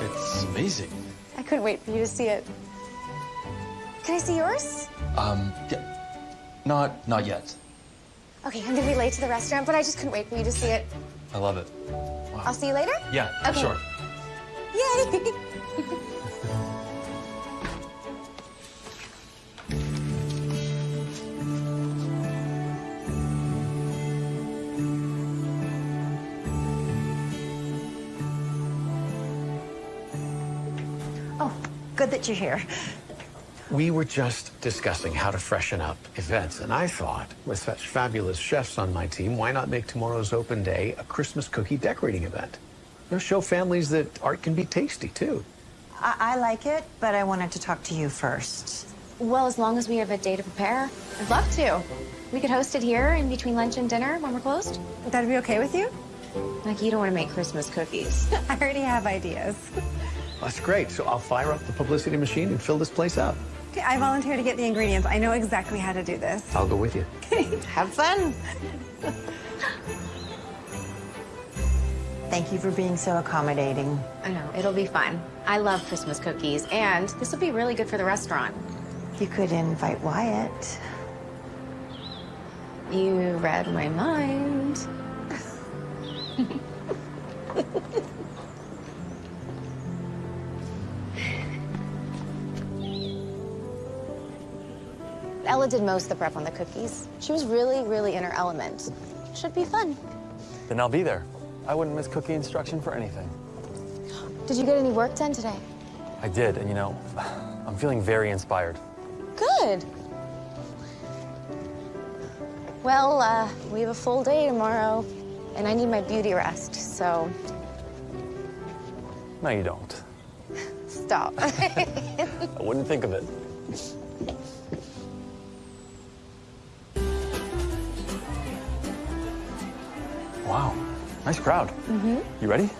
It's amazing. I couldn't wait for you to see it. Can I see yours? Um, yeah, not, not yet. Okay, I'm gonna be late to the restaurant, but I just couldn't wait for you to see it. I love it. I'll see you later? Yeah, for Okay. sure. Yay! that you're here. We were just discussing how to freshen up events, and I thought, with such fabulous chefs on my team, why not make tomorrow's open day a Christmas cookie decorating event? You know, show families that art can be tasty, too. I, I like it, but I wanted to talk to you first. Well, as long as we have a day to prepare, I'd love to. We could host it here in between lunch and dinner when we're closed. That'd be okay with you? Like, you don't want to make Christmas cookies. I already have ideas. That's great. So I'll fire up the publicity machine and fill this place up. Okay, I volunteer to get the ingredients. I know exactly how to do this. I'll go with you. Have fun. Thank you for being so accommodating. I know, it'll be fun. I love Christmas cookies, and this will be really good for the restaurant. You could invite Wyatt. You read my mind. Ella did most of the prep on the cookies. She was really, really in her element. Should be fun. Then I'll be there. I wouldn't miss cookie instruction for anything. Did you get any work done today? I did, and you know, I'm feeling very inspired. Good. Well, uh, we have a full day tomorrow, and I need my beauty rest, so No, you don't. stop. I wouldn't think of it. Wow, nice crowd. mm-hmm. You ready?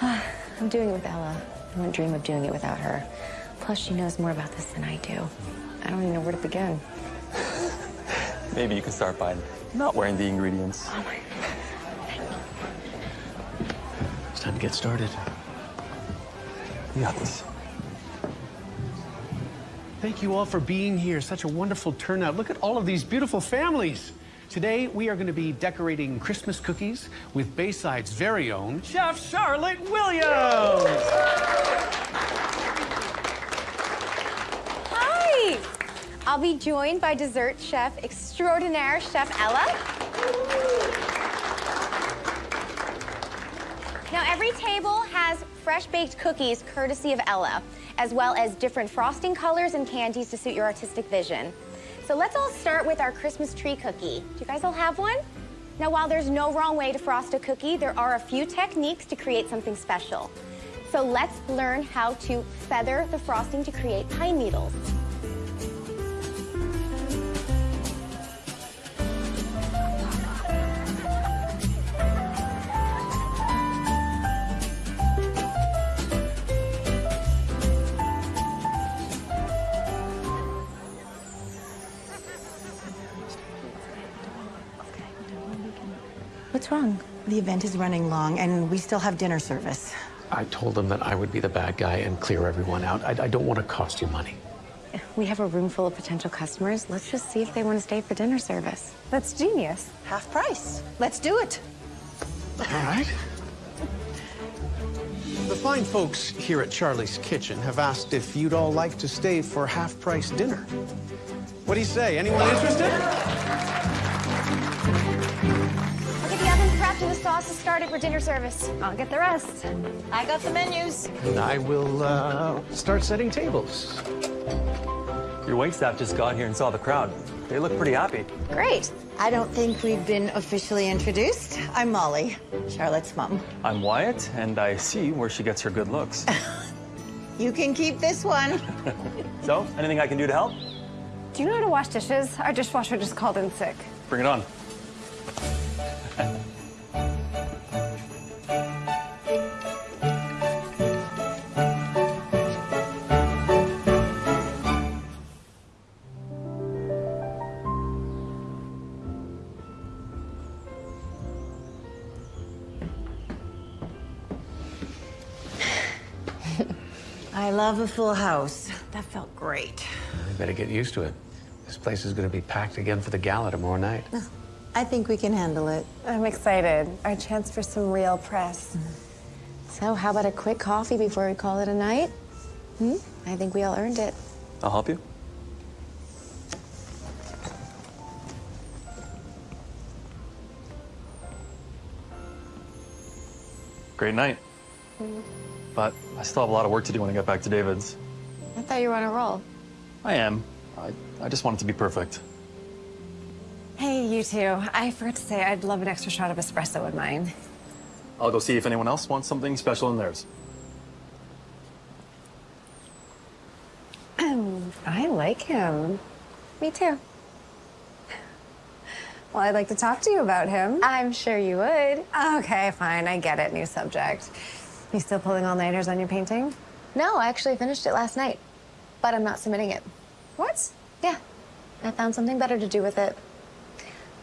I'm doing it with Ella. I wouldn't dream of doing it without her. Plus, she knows more about this than I do. I don't even know where to begin. Maybe you can start by not wearing the ingredients. Oh my It's time to get started. You got this. Thank you all for being here. Such a wonderful turnout. Look at all of these beautiful families. Today, we are going to be decorating Christmas cookies with Bayside's very own Chef Charlotte Williams. Hi! I'll be joined by dessert chef extraordinaire, Chef Ella. Now, every table has fresh baked cookies courtesy of Ella, as well as different frosting colors and candies to suit your artistic vision. So let's all start with our Christmas tree cookie. Do you guys all have one? Now, while there's no wrong way to frost a cookie, there are a few techniques to create something special. So let's learn how to feather the frosting to create pine needles. The event is running long, and we still have dinner service. I told them that I would be the bad guy and clear everyone out. I, I don't want to cost you money. We have a room full of potential customers. Let's just see if they want to stay for dinner service. That's genius. Half price. Let's do it. All right. The fine folks here at Charlie's Kitchen have asked if you'd all like to stay for half-price dinner. What do you say? Anyone interested? Oven prepped and the sauces started for dinner service. I'll get the rest. I got the menus. And I will uh, start setting tables. Your waitstaff just got here and saw the crowd. They look pretty happy. Great. I don't think we've been officially introduced. I'm Molly, Charlotte's mom. I'm Wyatt, and I see where she gets her good looks. You can keep this one. so, anything I can do to help? Do you know how to wash dishes? Our dishwasher just called in sick. Bring it on. I love a full house. That felt great. You better get used to it. This place is going to be packed again for the gala tomorrow night. I think we can handle it. I'm excited. Our chance for some real press. So, how about a quick coffee before we call it a night? Hmm? I think we all earned it. I'll help you. Great night. But I still have a lot of work to do when I get back to David's. I thought you were on a roll. I am. I, I just want it to be perfect. Hey, you two. I forgot to say I'd love an extra shot of espresso in mine. I'll go see if anyone else wants something special in theirs. I like him. Me too. Well, I'd like to talk to you about him. I'm sure you would. Okay, fine. I get it. New subject. You still pulling all-nighters on your painting? No, I actually finished it last night, but I'm not submitting it. What? Yeah, I found something better to do with it.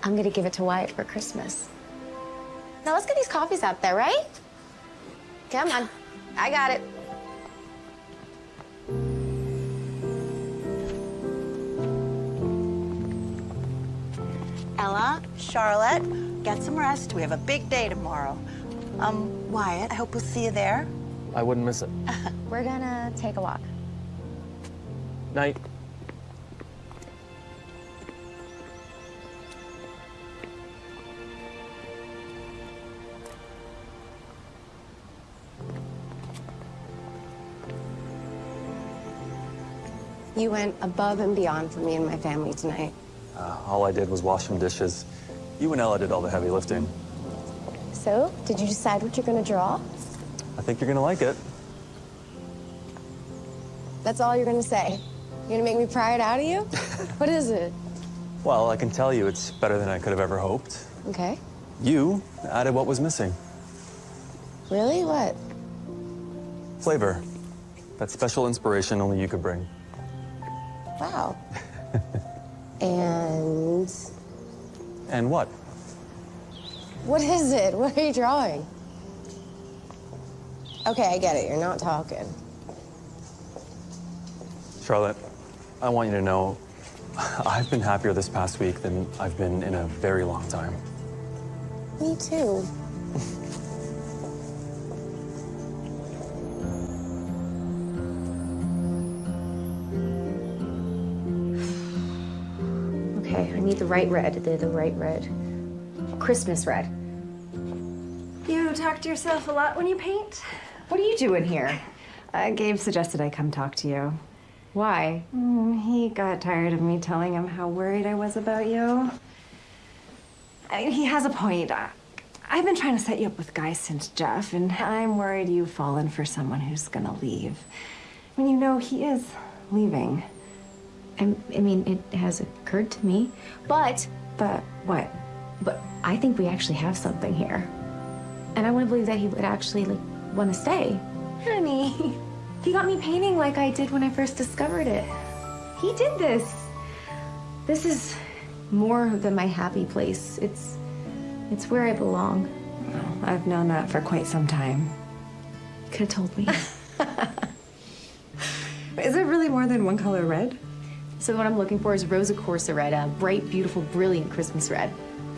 I'm gonna give it to Wyatt for Christmas. Now let's get these coffees out there, right? Come on, I got it. Ella, Charlotte, get some rest. We have a big day tomorrow. Um, Wyatt, I hope we'll see you there. I wouldn't miss it. We're gonna take a walk. Night. You went above and beyond for me and my family tonight. Uh, all I did was wash some dishes. You and Ella did all the heavy lifting. So, did you decide what you're gonna draw? I think you're gonna like it. That's all you're gonna say? You're gonna make me pry it out of you? what is it? Well, I can tell you it's better than I could have ever hoped. Okay. You added what was missing. Really? What? Flavor. That special inspiration only you could bring. Wow. and And what? What is it? What are you drawing? Okay, I get it. You're not talking. Charlotte, I want you to know I've been happier this past week than I've been in a very long time. Me too. Okay, I need the right red, the, the right red. Christmas red. You talk to yourself a lot when you paint? What are you doing here? Uh, Gabe suggested I come talk to you. Why? Mm, he got tired of me telling him how worried I was about you. I mean, he has a point. I, I've been trying to set you up with guys since Jeff, and I'm worried you've fallen for someone who's gonna leave. I mean, you know he is leaving. I, I mean, it has occurred to me, but But what? But I think we actually have something here, and I want to believe that he would actually like want to stay. Honey, He got me painting like I did when I first discovered it. He did this. This is more than my happy place. It's it's where I belong. well, I've known that for quite some time. You could have told me. Is it really more than one color red? so what I'm looking for is Rosso Corsa red, a bright, beautiful, brilliant Christmas red.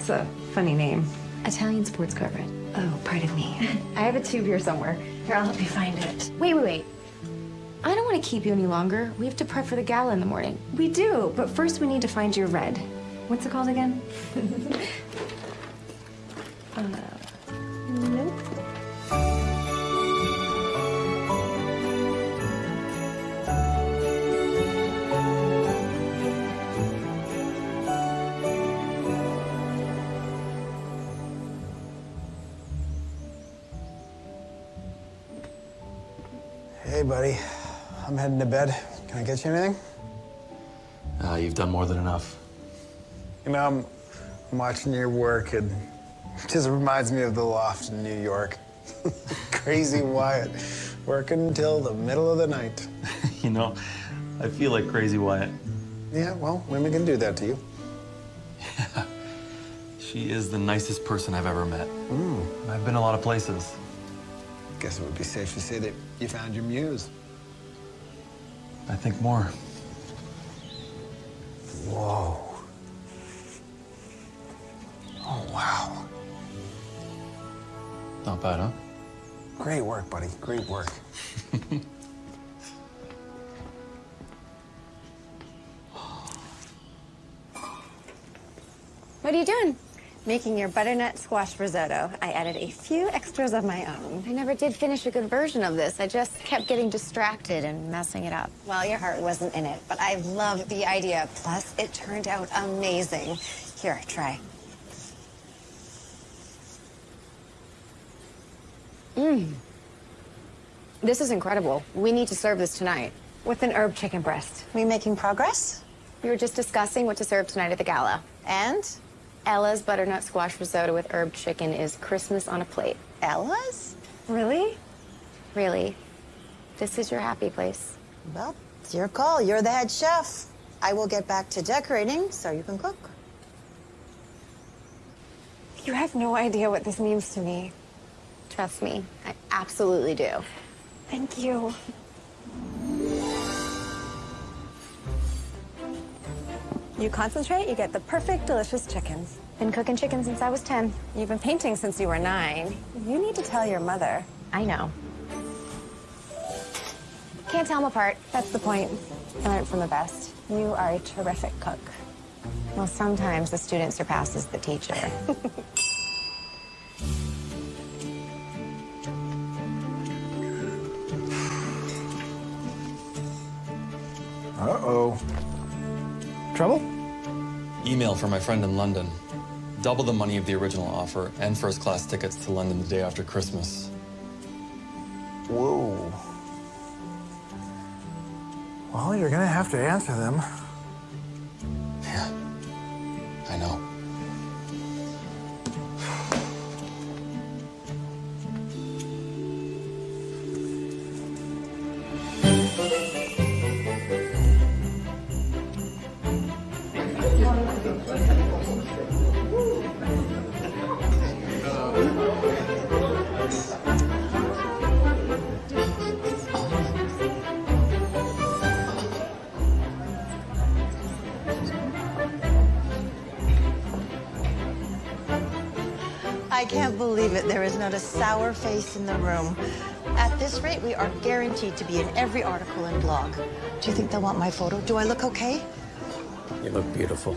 It's a funny name. Italian sports car. Oh, pardon me. I have a tube here somewhere. Here, I'll help you find it. Wait, wait, wait. I don't want to keep you any longer. We have to prep for the gala in the morning. We do, but first we need to find your red. What's it called again? Uh, nope. Buddy. I'm heading to bed. Can I get you anything? Uh, you've done more than enough. You know, I'm, I'm watching your work, and it just reminds me of the loft in New York. Crazy Wyatt, working until the middle of the night. you know, I feel like crazy Wyatt. Yeah, well, women can do that to you. Yeah. She is the nicest person I've ever met. I've been a lot of places. Guess it would be safe to say that you found your muse. I think more. Whoa. Oh, wow. Not bad, huh? Great work, buddy. Great work. What are you doing? Making your butternut squash risotto. I added a few extras of my own. I never did finish a good version of this. I just kept getting distracted and messing it up. Well, your heart wasn't in it, but I love the idea. Plus, it turned out amazing. Here, try. Mmm. This is incredible. We need to serve this tonight. With an herb chicken breast. We making progress? We were just discussing what to serve tonight at the gala. And? Ella's butternut squash risotto with herb chicken is Christmas on a plate. Ella's? Really? Really. This is your happy place. Well, it's your call. You're the head chef. I will get back to decorating so you can cook. You have no idea what this means to me. Trust me, I absolutely do. Thank you. You concentrate, you get the perfect, delicious chickens. Been cooking chicken since I was 10. You've been painting since you were nine. You need to tell your mother. I know. Can't tell them apart. That's the point. I learned from the best. You are a terrific cook. Well, sometimes the student surpasses the teacher. Uh-oh. Trouble? email from my friend in London. Double the money of the original offer and first class tickets to London the day after Christmas. Whoa. Well, you're gonna have to answer them. Yeah, I know. Not a sour face in the room. At this rate, we are guaranteed to be in every article and blog. Do you think they'll want my photo? Do I look okay? You look beautiful.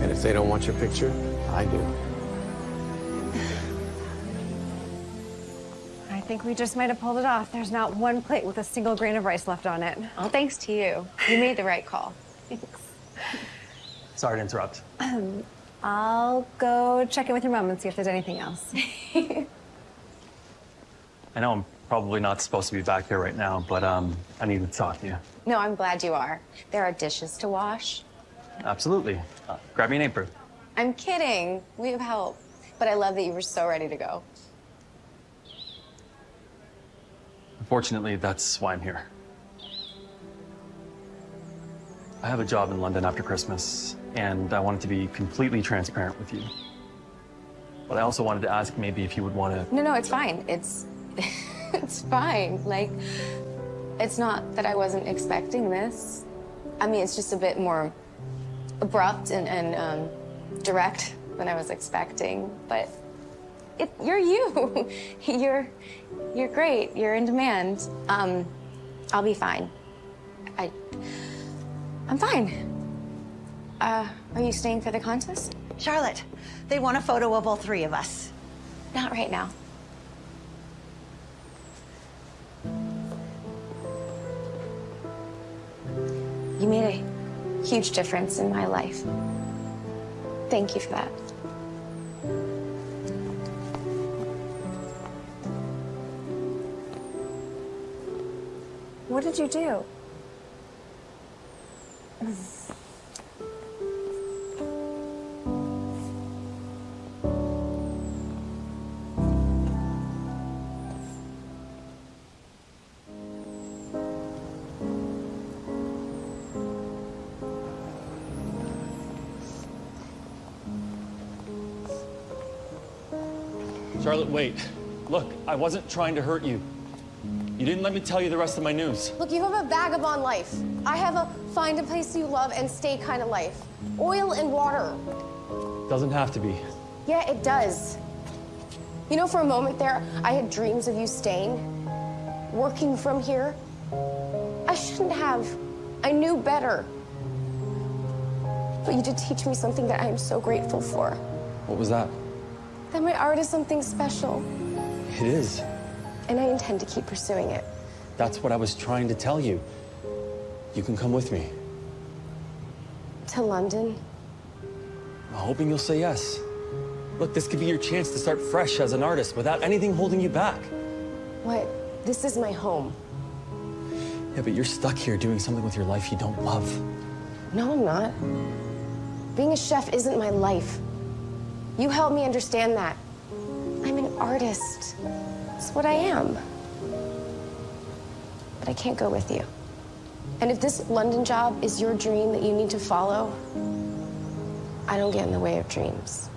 And if they don't want your picture, I do. I think we just might have pulled it off. There's not one plate with a single grain of rice left on it. All thanks to you. You made the right call. Thanks. Sorry to interrupt. Um, I'll go check in with your mom and see if there's anything else. I know I'm probably not supposed to be back here right now, but um, I need to talk to you. No, I'm glad you are. There are dishes to wash. Absolutely. Uh, grab me an apron. I'm kidding. We have help. But I love that you were so ready to go. Unfortunately, that's why I'm here. I have a job in London after Christmas, and I wanted to be completely transparent with you. But I also wanted to ask maybe if you would want to. No, no, it's fine. It's it's fine. Like it's not that I wasn't expecting this. I mean, it's just a bit more abrupt and, and um, direct than I was expecting. But it, you're you. you're you're great. You're in demand. Um, I'll be fine. I I'm fine. Uh, are you staying for the contest? Charlotte, they want a photo of all three of us. Not right now. You made a huge difference in my life. Thank you for that. What did you do? Wait. Look, I wasn't trying to hurt you. You didn't let me tell you the rest of my news. Look, you have a vagabond life. I have a find a place you love and stay kind of life. Oil and water. Doesn't have to be. Yeah, it does. You know, for a moment there, I had dreams of you staying, working from here. I shouldn't have. I knew better. But you did teach me something that I am so grateful for. What was that? That my art is something special, It is. and I intend to keep pursuing it. That's what I was trying to tell you. You can come with me. To London? I'm hoping you'll say yes. Look, this could be your chance to start fresh as an artist without anything holding you back. What? This is my home. Yeah, but you're stuck here doing something with your life you don't love. No, I'm not. Being a chef isn't my life. You helped me understand that. I'm an artist. It's what I am. But I can't go with you. And if this London job is your dream that you need to follow, I don't get in the way of dreams.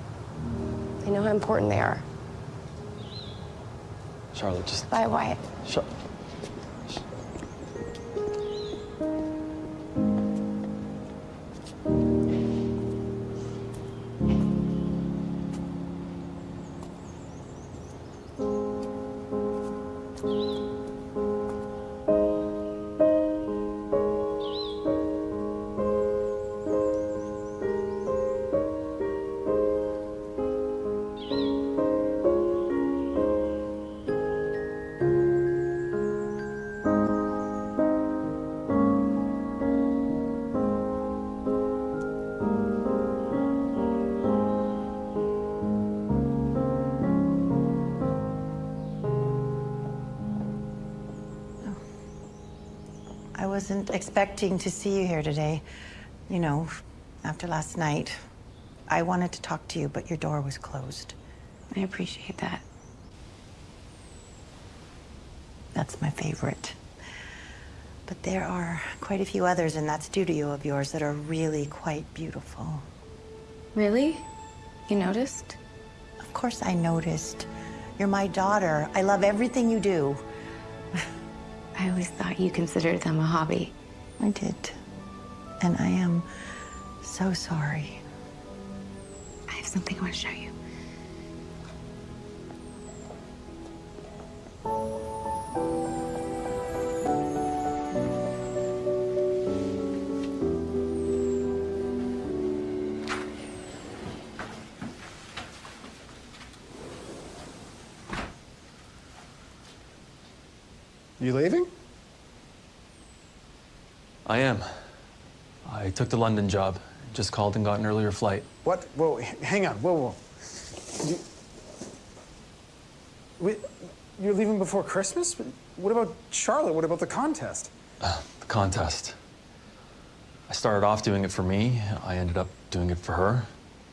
I know how important they are. Charlotte, just Bye, Wyatt. shut. Wasn't expecting to see you here today. You know, after last night, I wanted to talk to you, but your door was closed. I appreciate that. That's my favorite. But there are quite a few others in that studio of yours that are really quite beautiful. Really? You noticed? Of course I noticed. You're my daughter. I love everything you do. I always thought you considered them a hobby. I did. And I am so sorry. I have something I want to show you. You took the London job. Just called and got an earlier flight. What? Whoa, hang on. Whoa, whoa. You, wait, you're leaving before Christmas? What about Charlotte? What about the contest? Ah, the contest. I started off doing it for me. I ended up doing it for her.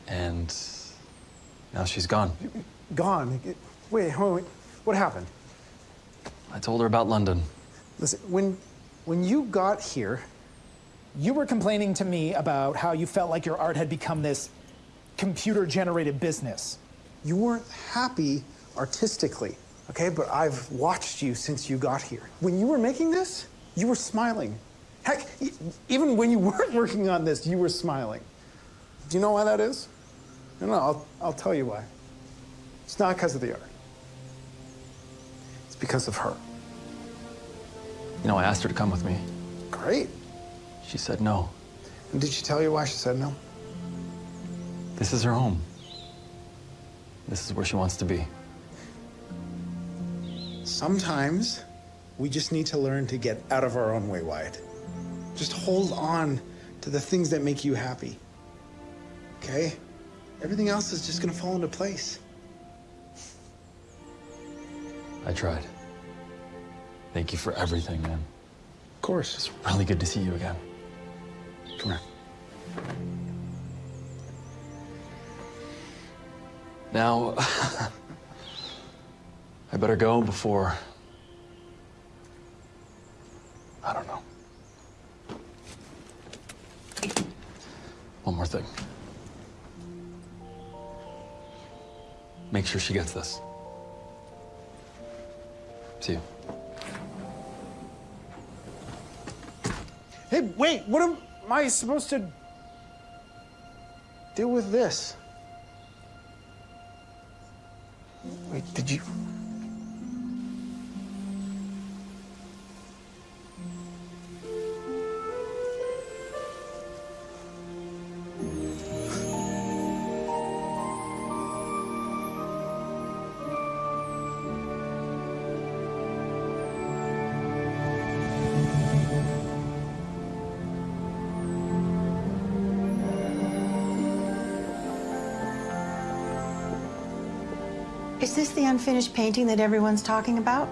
And now she's gone. Gone. Wait, wait, wait. What happened? I told her about London. Listen, when, when you got here, You were complaining to me about how you felt like your art had become this computer generated business. you weren't happy artistically, okay? But I've watched you since you got here. When you were making this, you were smiling. Heck, even when you weren't working on this, you were smiling. Do you know why that is? No, no, I'll, I'll tell you why. It's not because of the art. It's because of her. You know, I asked her to come with me. Great. She said no. And did she tell you why she said no? This is her home. This is where she wants to be. Sometimes we just need to learn to get out of our own way, Wyatt. Just hold on to the things that make you happy. Okay? Everything else is just gonna fall into place. I tried. Thank you for everything, man. Of course. It's really good to see you again. Come here. Now, I better go before. I don't know. One more thing. Make sure she gets this. See you. Hey, wait, what am I supposed to deal with this? Wait, did you? Is this the unfinished painting that everyone's talking about?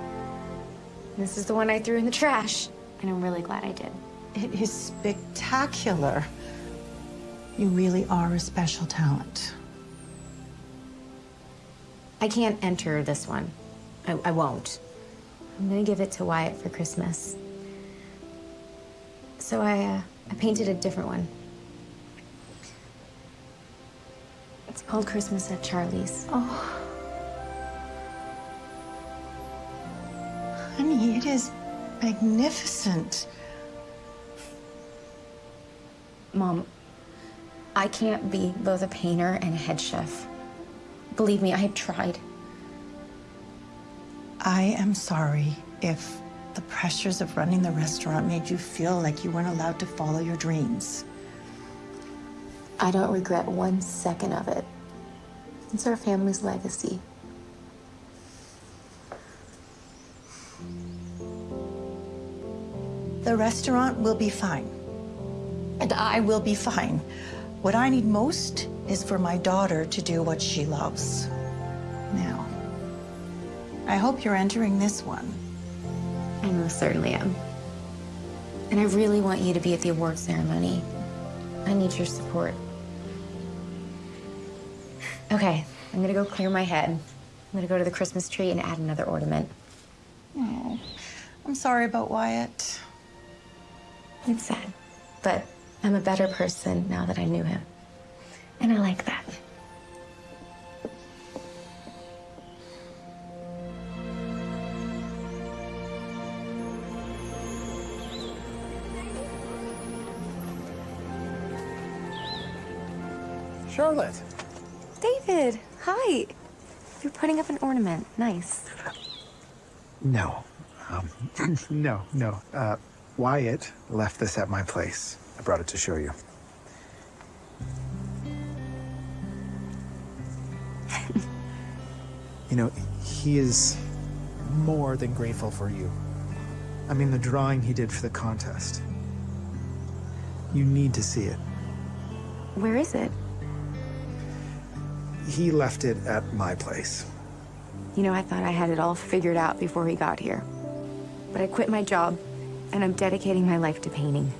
This is the one I threw in the trash, and I'm really glad I did. It is spectacular. You really are a special talent. I can't enter this one. I, I won't. I'm gonna give it to Wyatt for Christmas. So I, uh, I painted a different one. It's called Christmas at Charlie's. Oh. Honey, it is magnificent. Mom, I can't be both a painter and a head chef. Believe me, I have tried. I am sorry if the pressures of running the restaurant made you feel like you weren't allowed to follow your dreams. I don't regret one second of it. It's our family's legacy. The restaurant will be fine. And I will be fine. What I need most is for my daughter to do what she loves. Now, I hope you're entering this one. I most certainly am. And I really want you to be at the award ceremony. I need your support. Okay, I'm gonna go clear my head. I'm gonna go to the Christmas tree and add another ornament. Oh, I'm sorry about Wyatt. It's sad, but I'm a better person now that I knew him. And I like that. Charlotte. David, hi. You're putting up an ornament. Nice. No. Um, no, no. Uh, Wyatt left this at my place. I brought it to show you. you know, he is More than grateful for you. I mean, the drawing he did for the contest. You need to see it. Where is it? He left it at my place. You know, I thought I had it all figured out before he got here. But I quit my job, and I'm dedicating my life to painting.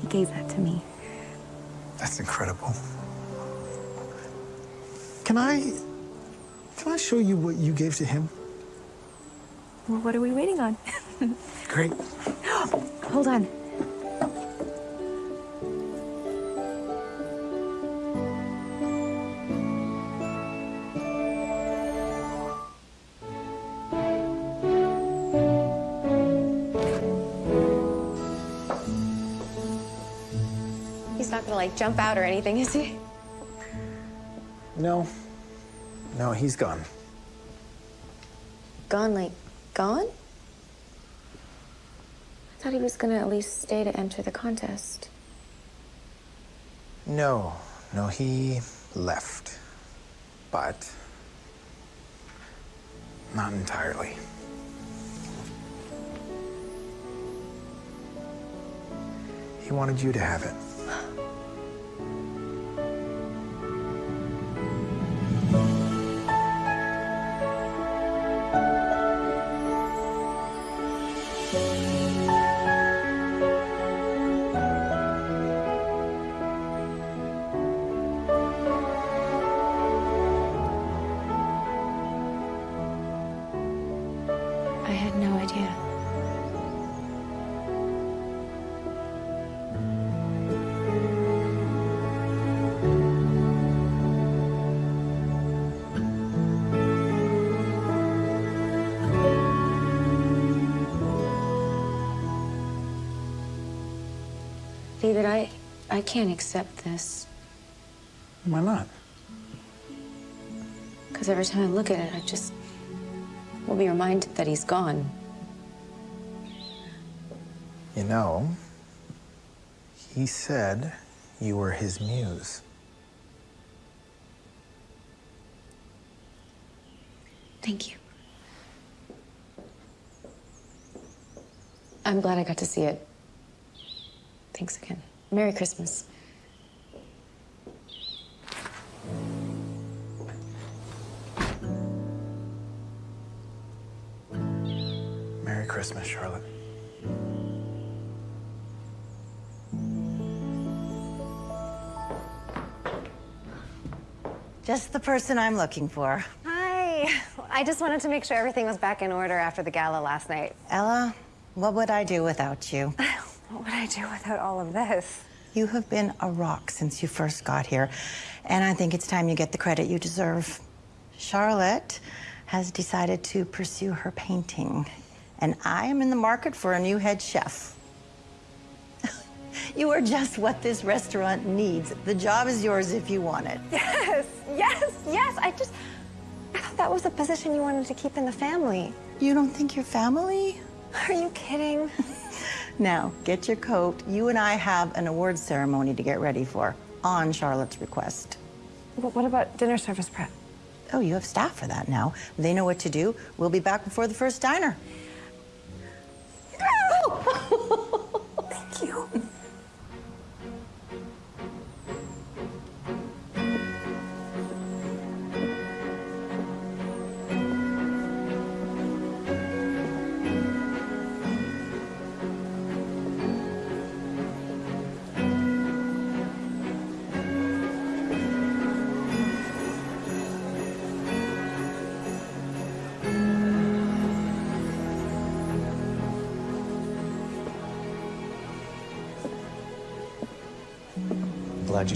He gave that to me. That's incredible. Can I... Can I show you what you gave to him? Well, what are we waiting on? Great. Hold on. Jump out or anything, is he? No. No, he's gone. Gone like gone? I thought he was gonna at least stay to enter the contest. No. No, he left. But... Not entirely. He wanted you to have it. I can't accept this. Why not? Because every time I look at it, I just will be reminded that he's gone. You know, he said you were his muse. Thank you. I'm glad I got to see it. Thanks again. Merry Christmas. Merry Christmas, Charlotte. Just the person I'm looking for. Hi. I just wanted to make sure everything was back in order after the gala last night. Ella, what would I do without you? What would I do without all of this? You have been a rock since you first got here, and I think it's time you get the credit you deserve. Charlotte has decided to pursue her painting, and I am in the market for a new head chef. you are just what this restaurant needs. The job is yours if you want it. Yes, yes, yes. I just, I thought that was a position you wanted to keep in the family. You don't think you're family? Are you kidding? Now, get your coat. You and I have an awards ceremony to get ready for, on Charlotte's request. What what about dinner service prep? Oh, you have staff for that now. They know what to do. We'll be back before the first diner. Thank you.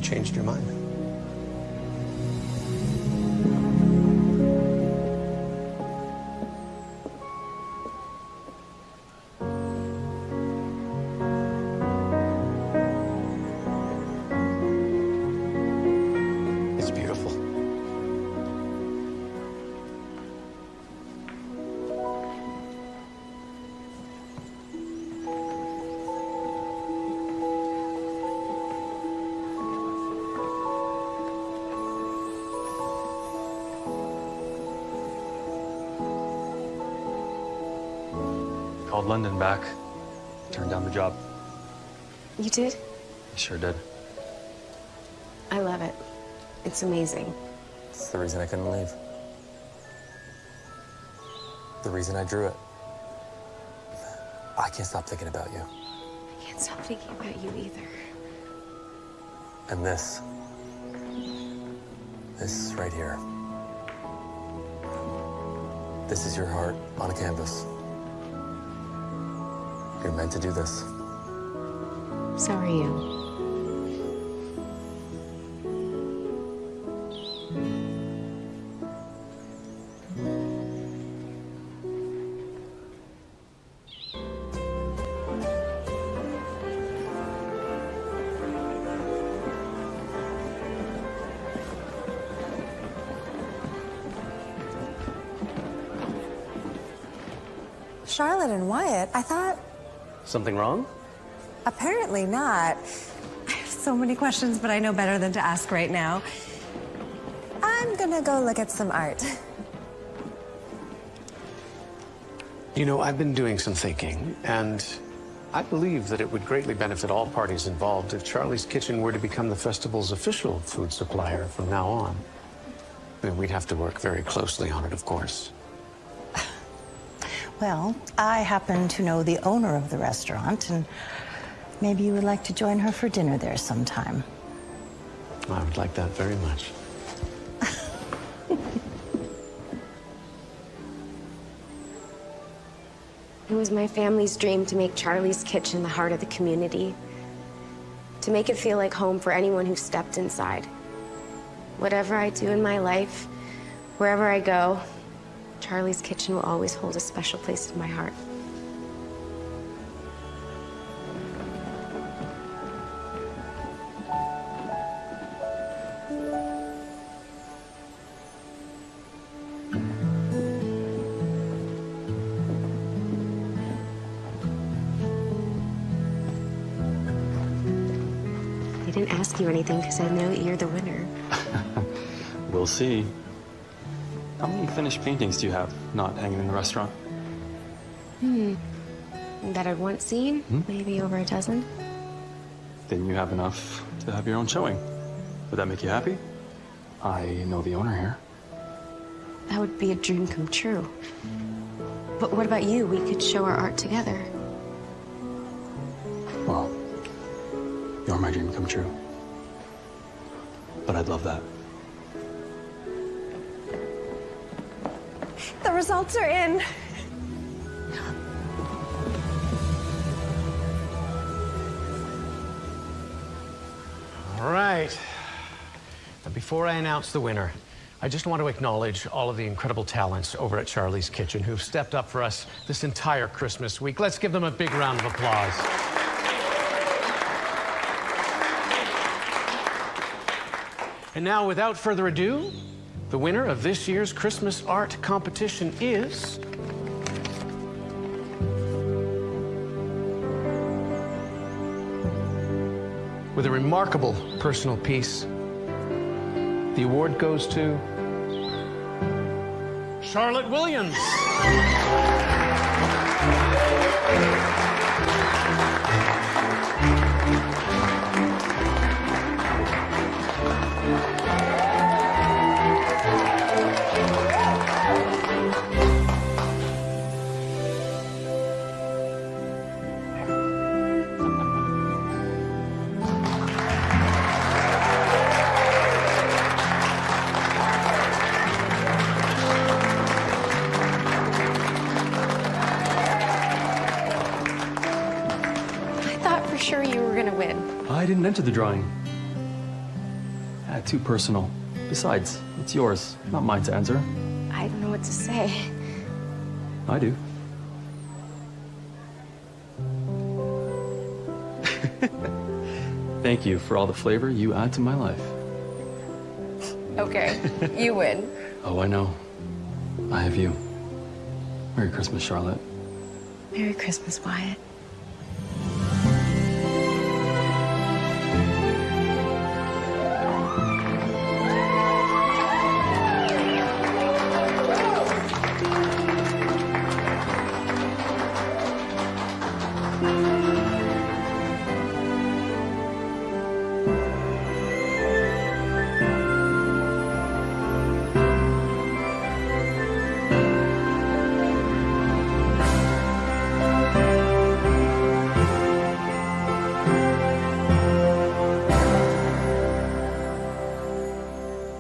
Changed your mind. London back. Turned down the job. You did? I sure did. I love it. It's amazing. It's the reason I couldn't leave. The reason I drew it. I can't stop thinking about you. I can't stop thinking about you either. And this. This right here. This is your heart on a canvas. You're meant to do this. So are you. Charlotte and Wyatt, I thought Something wrong? apparently not. I have so many questions, but I know better than to ask right now. I'm gonna go look at some art. You know, I've been doing some thinking, and I believe that it would greatly benefit all parties involved if Charlie's Kitchen were to become the festival's official food supplier from now on. I mean, we'd have to work very closely on it, of course. Well, I happen to know the owner of the restaurant, and maybe you would like to join her for dinner there sometime. I would like that very much. It was my family's dream to make Charlie's Kitchen the heart of the community. To make it feel like home for anyone who stepped inside. Whatever I do in my life, wherever I go, Charlie's Kitchen will always hold a special place in my heart. I didn't ask you anything because I know you're the winner. We'll see. Finished paintings do you have not hanging in the restaurant? Hmm. That I'd once seen? Maybe over a dozen? Then you have enough to have your own showing. Would that make you happy? I know the owner here. That would be a dream come true. But what about you? We could show our art together. Well, you're my dream come true. But I'd love that. The results are in. All right. But before I announce the winner, I just want to acknowledge all of the incredible talents over at Charlie's Kitchen who've stepped up for us this entire Christmas week. Let's give them a big round of applause. And now, without further ado, the winner of this year's Christmas art competition is. With a remarkable personal piece, the award goes to Charlotte Williams. Enter the drawing. Yeah, too personal. Besides, it's yours, not mine to answer. I don't know what to say. I do. Thank you for all the flavor you add to my life. Okay, you win. Oh, I know. I have you. Merry Christmas, Charlotte. Merry Christmas, Wyatt.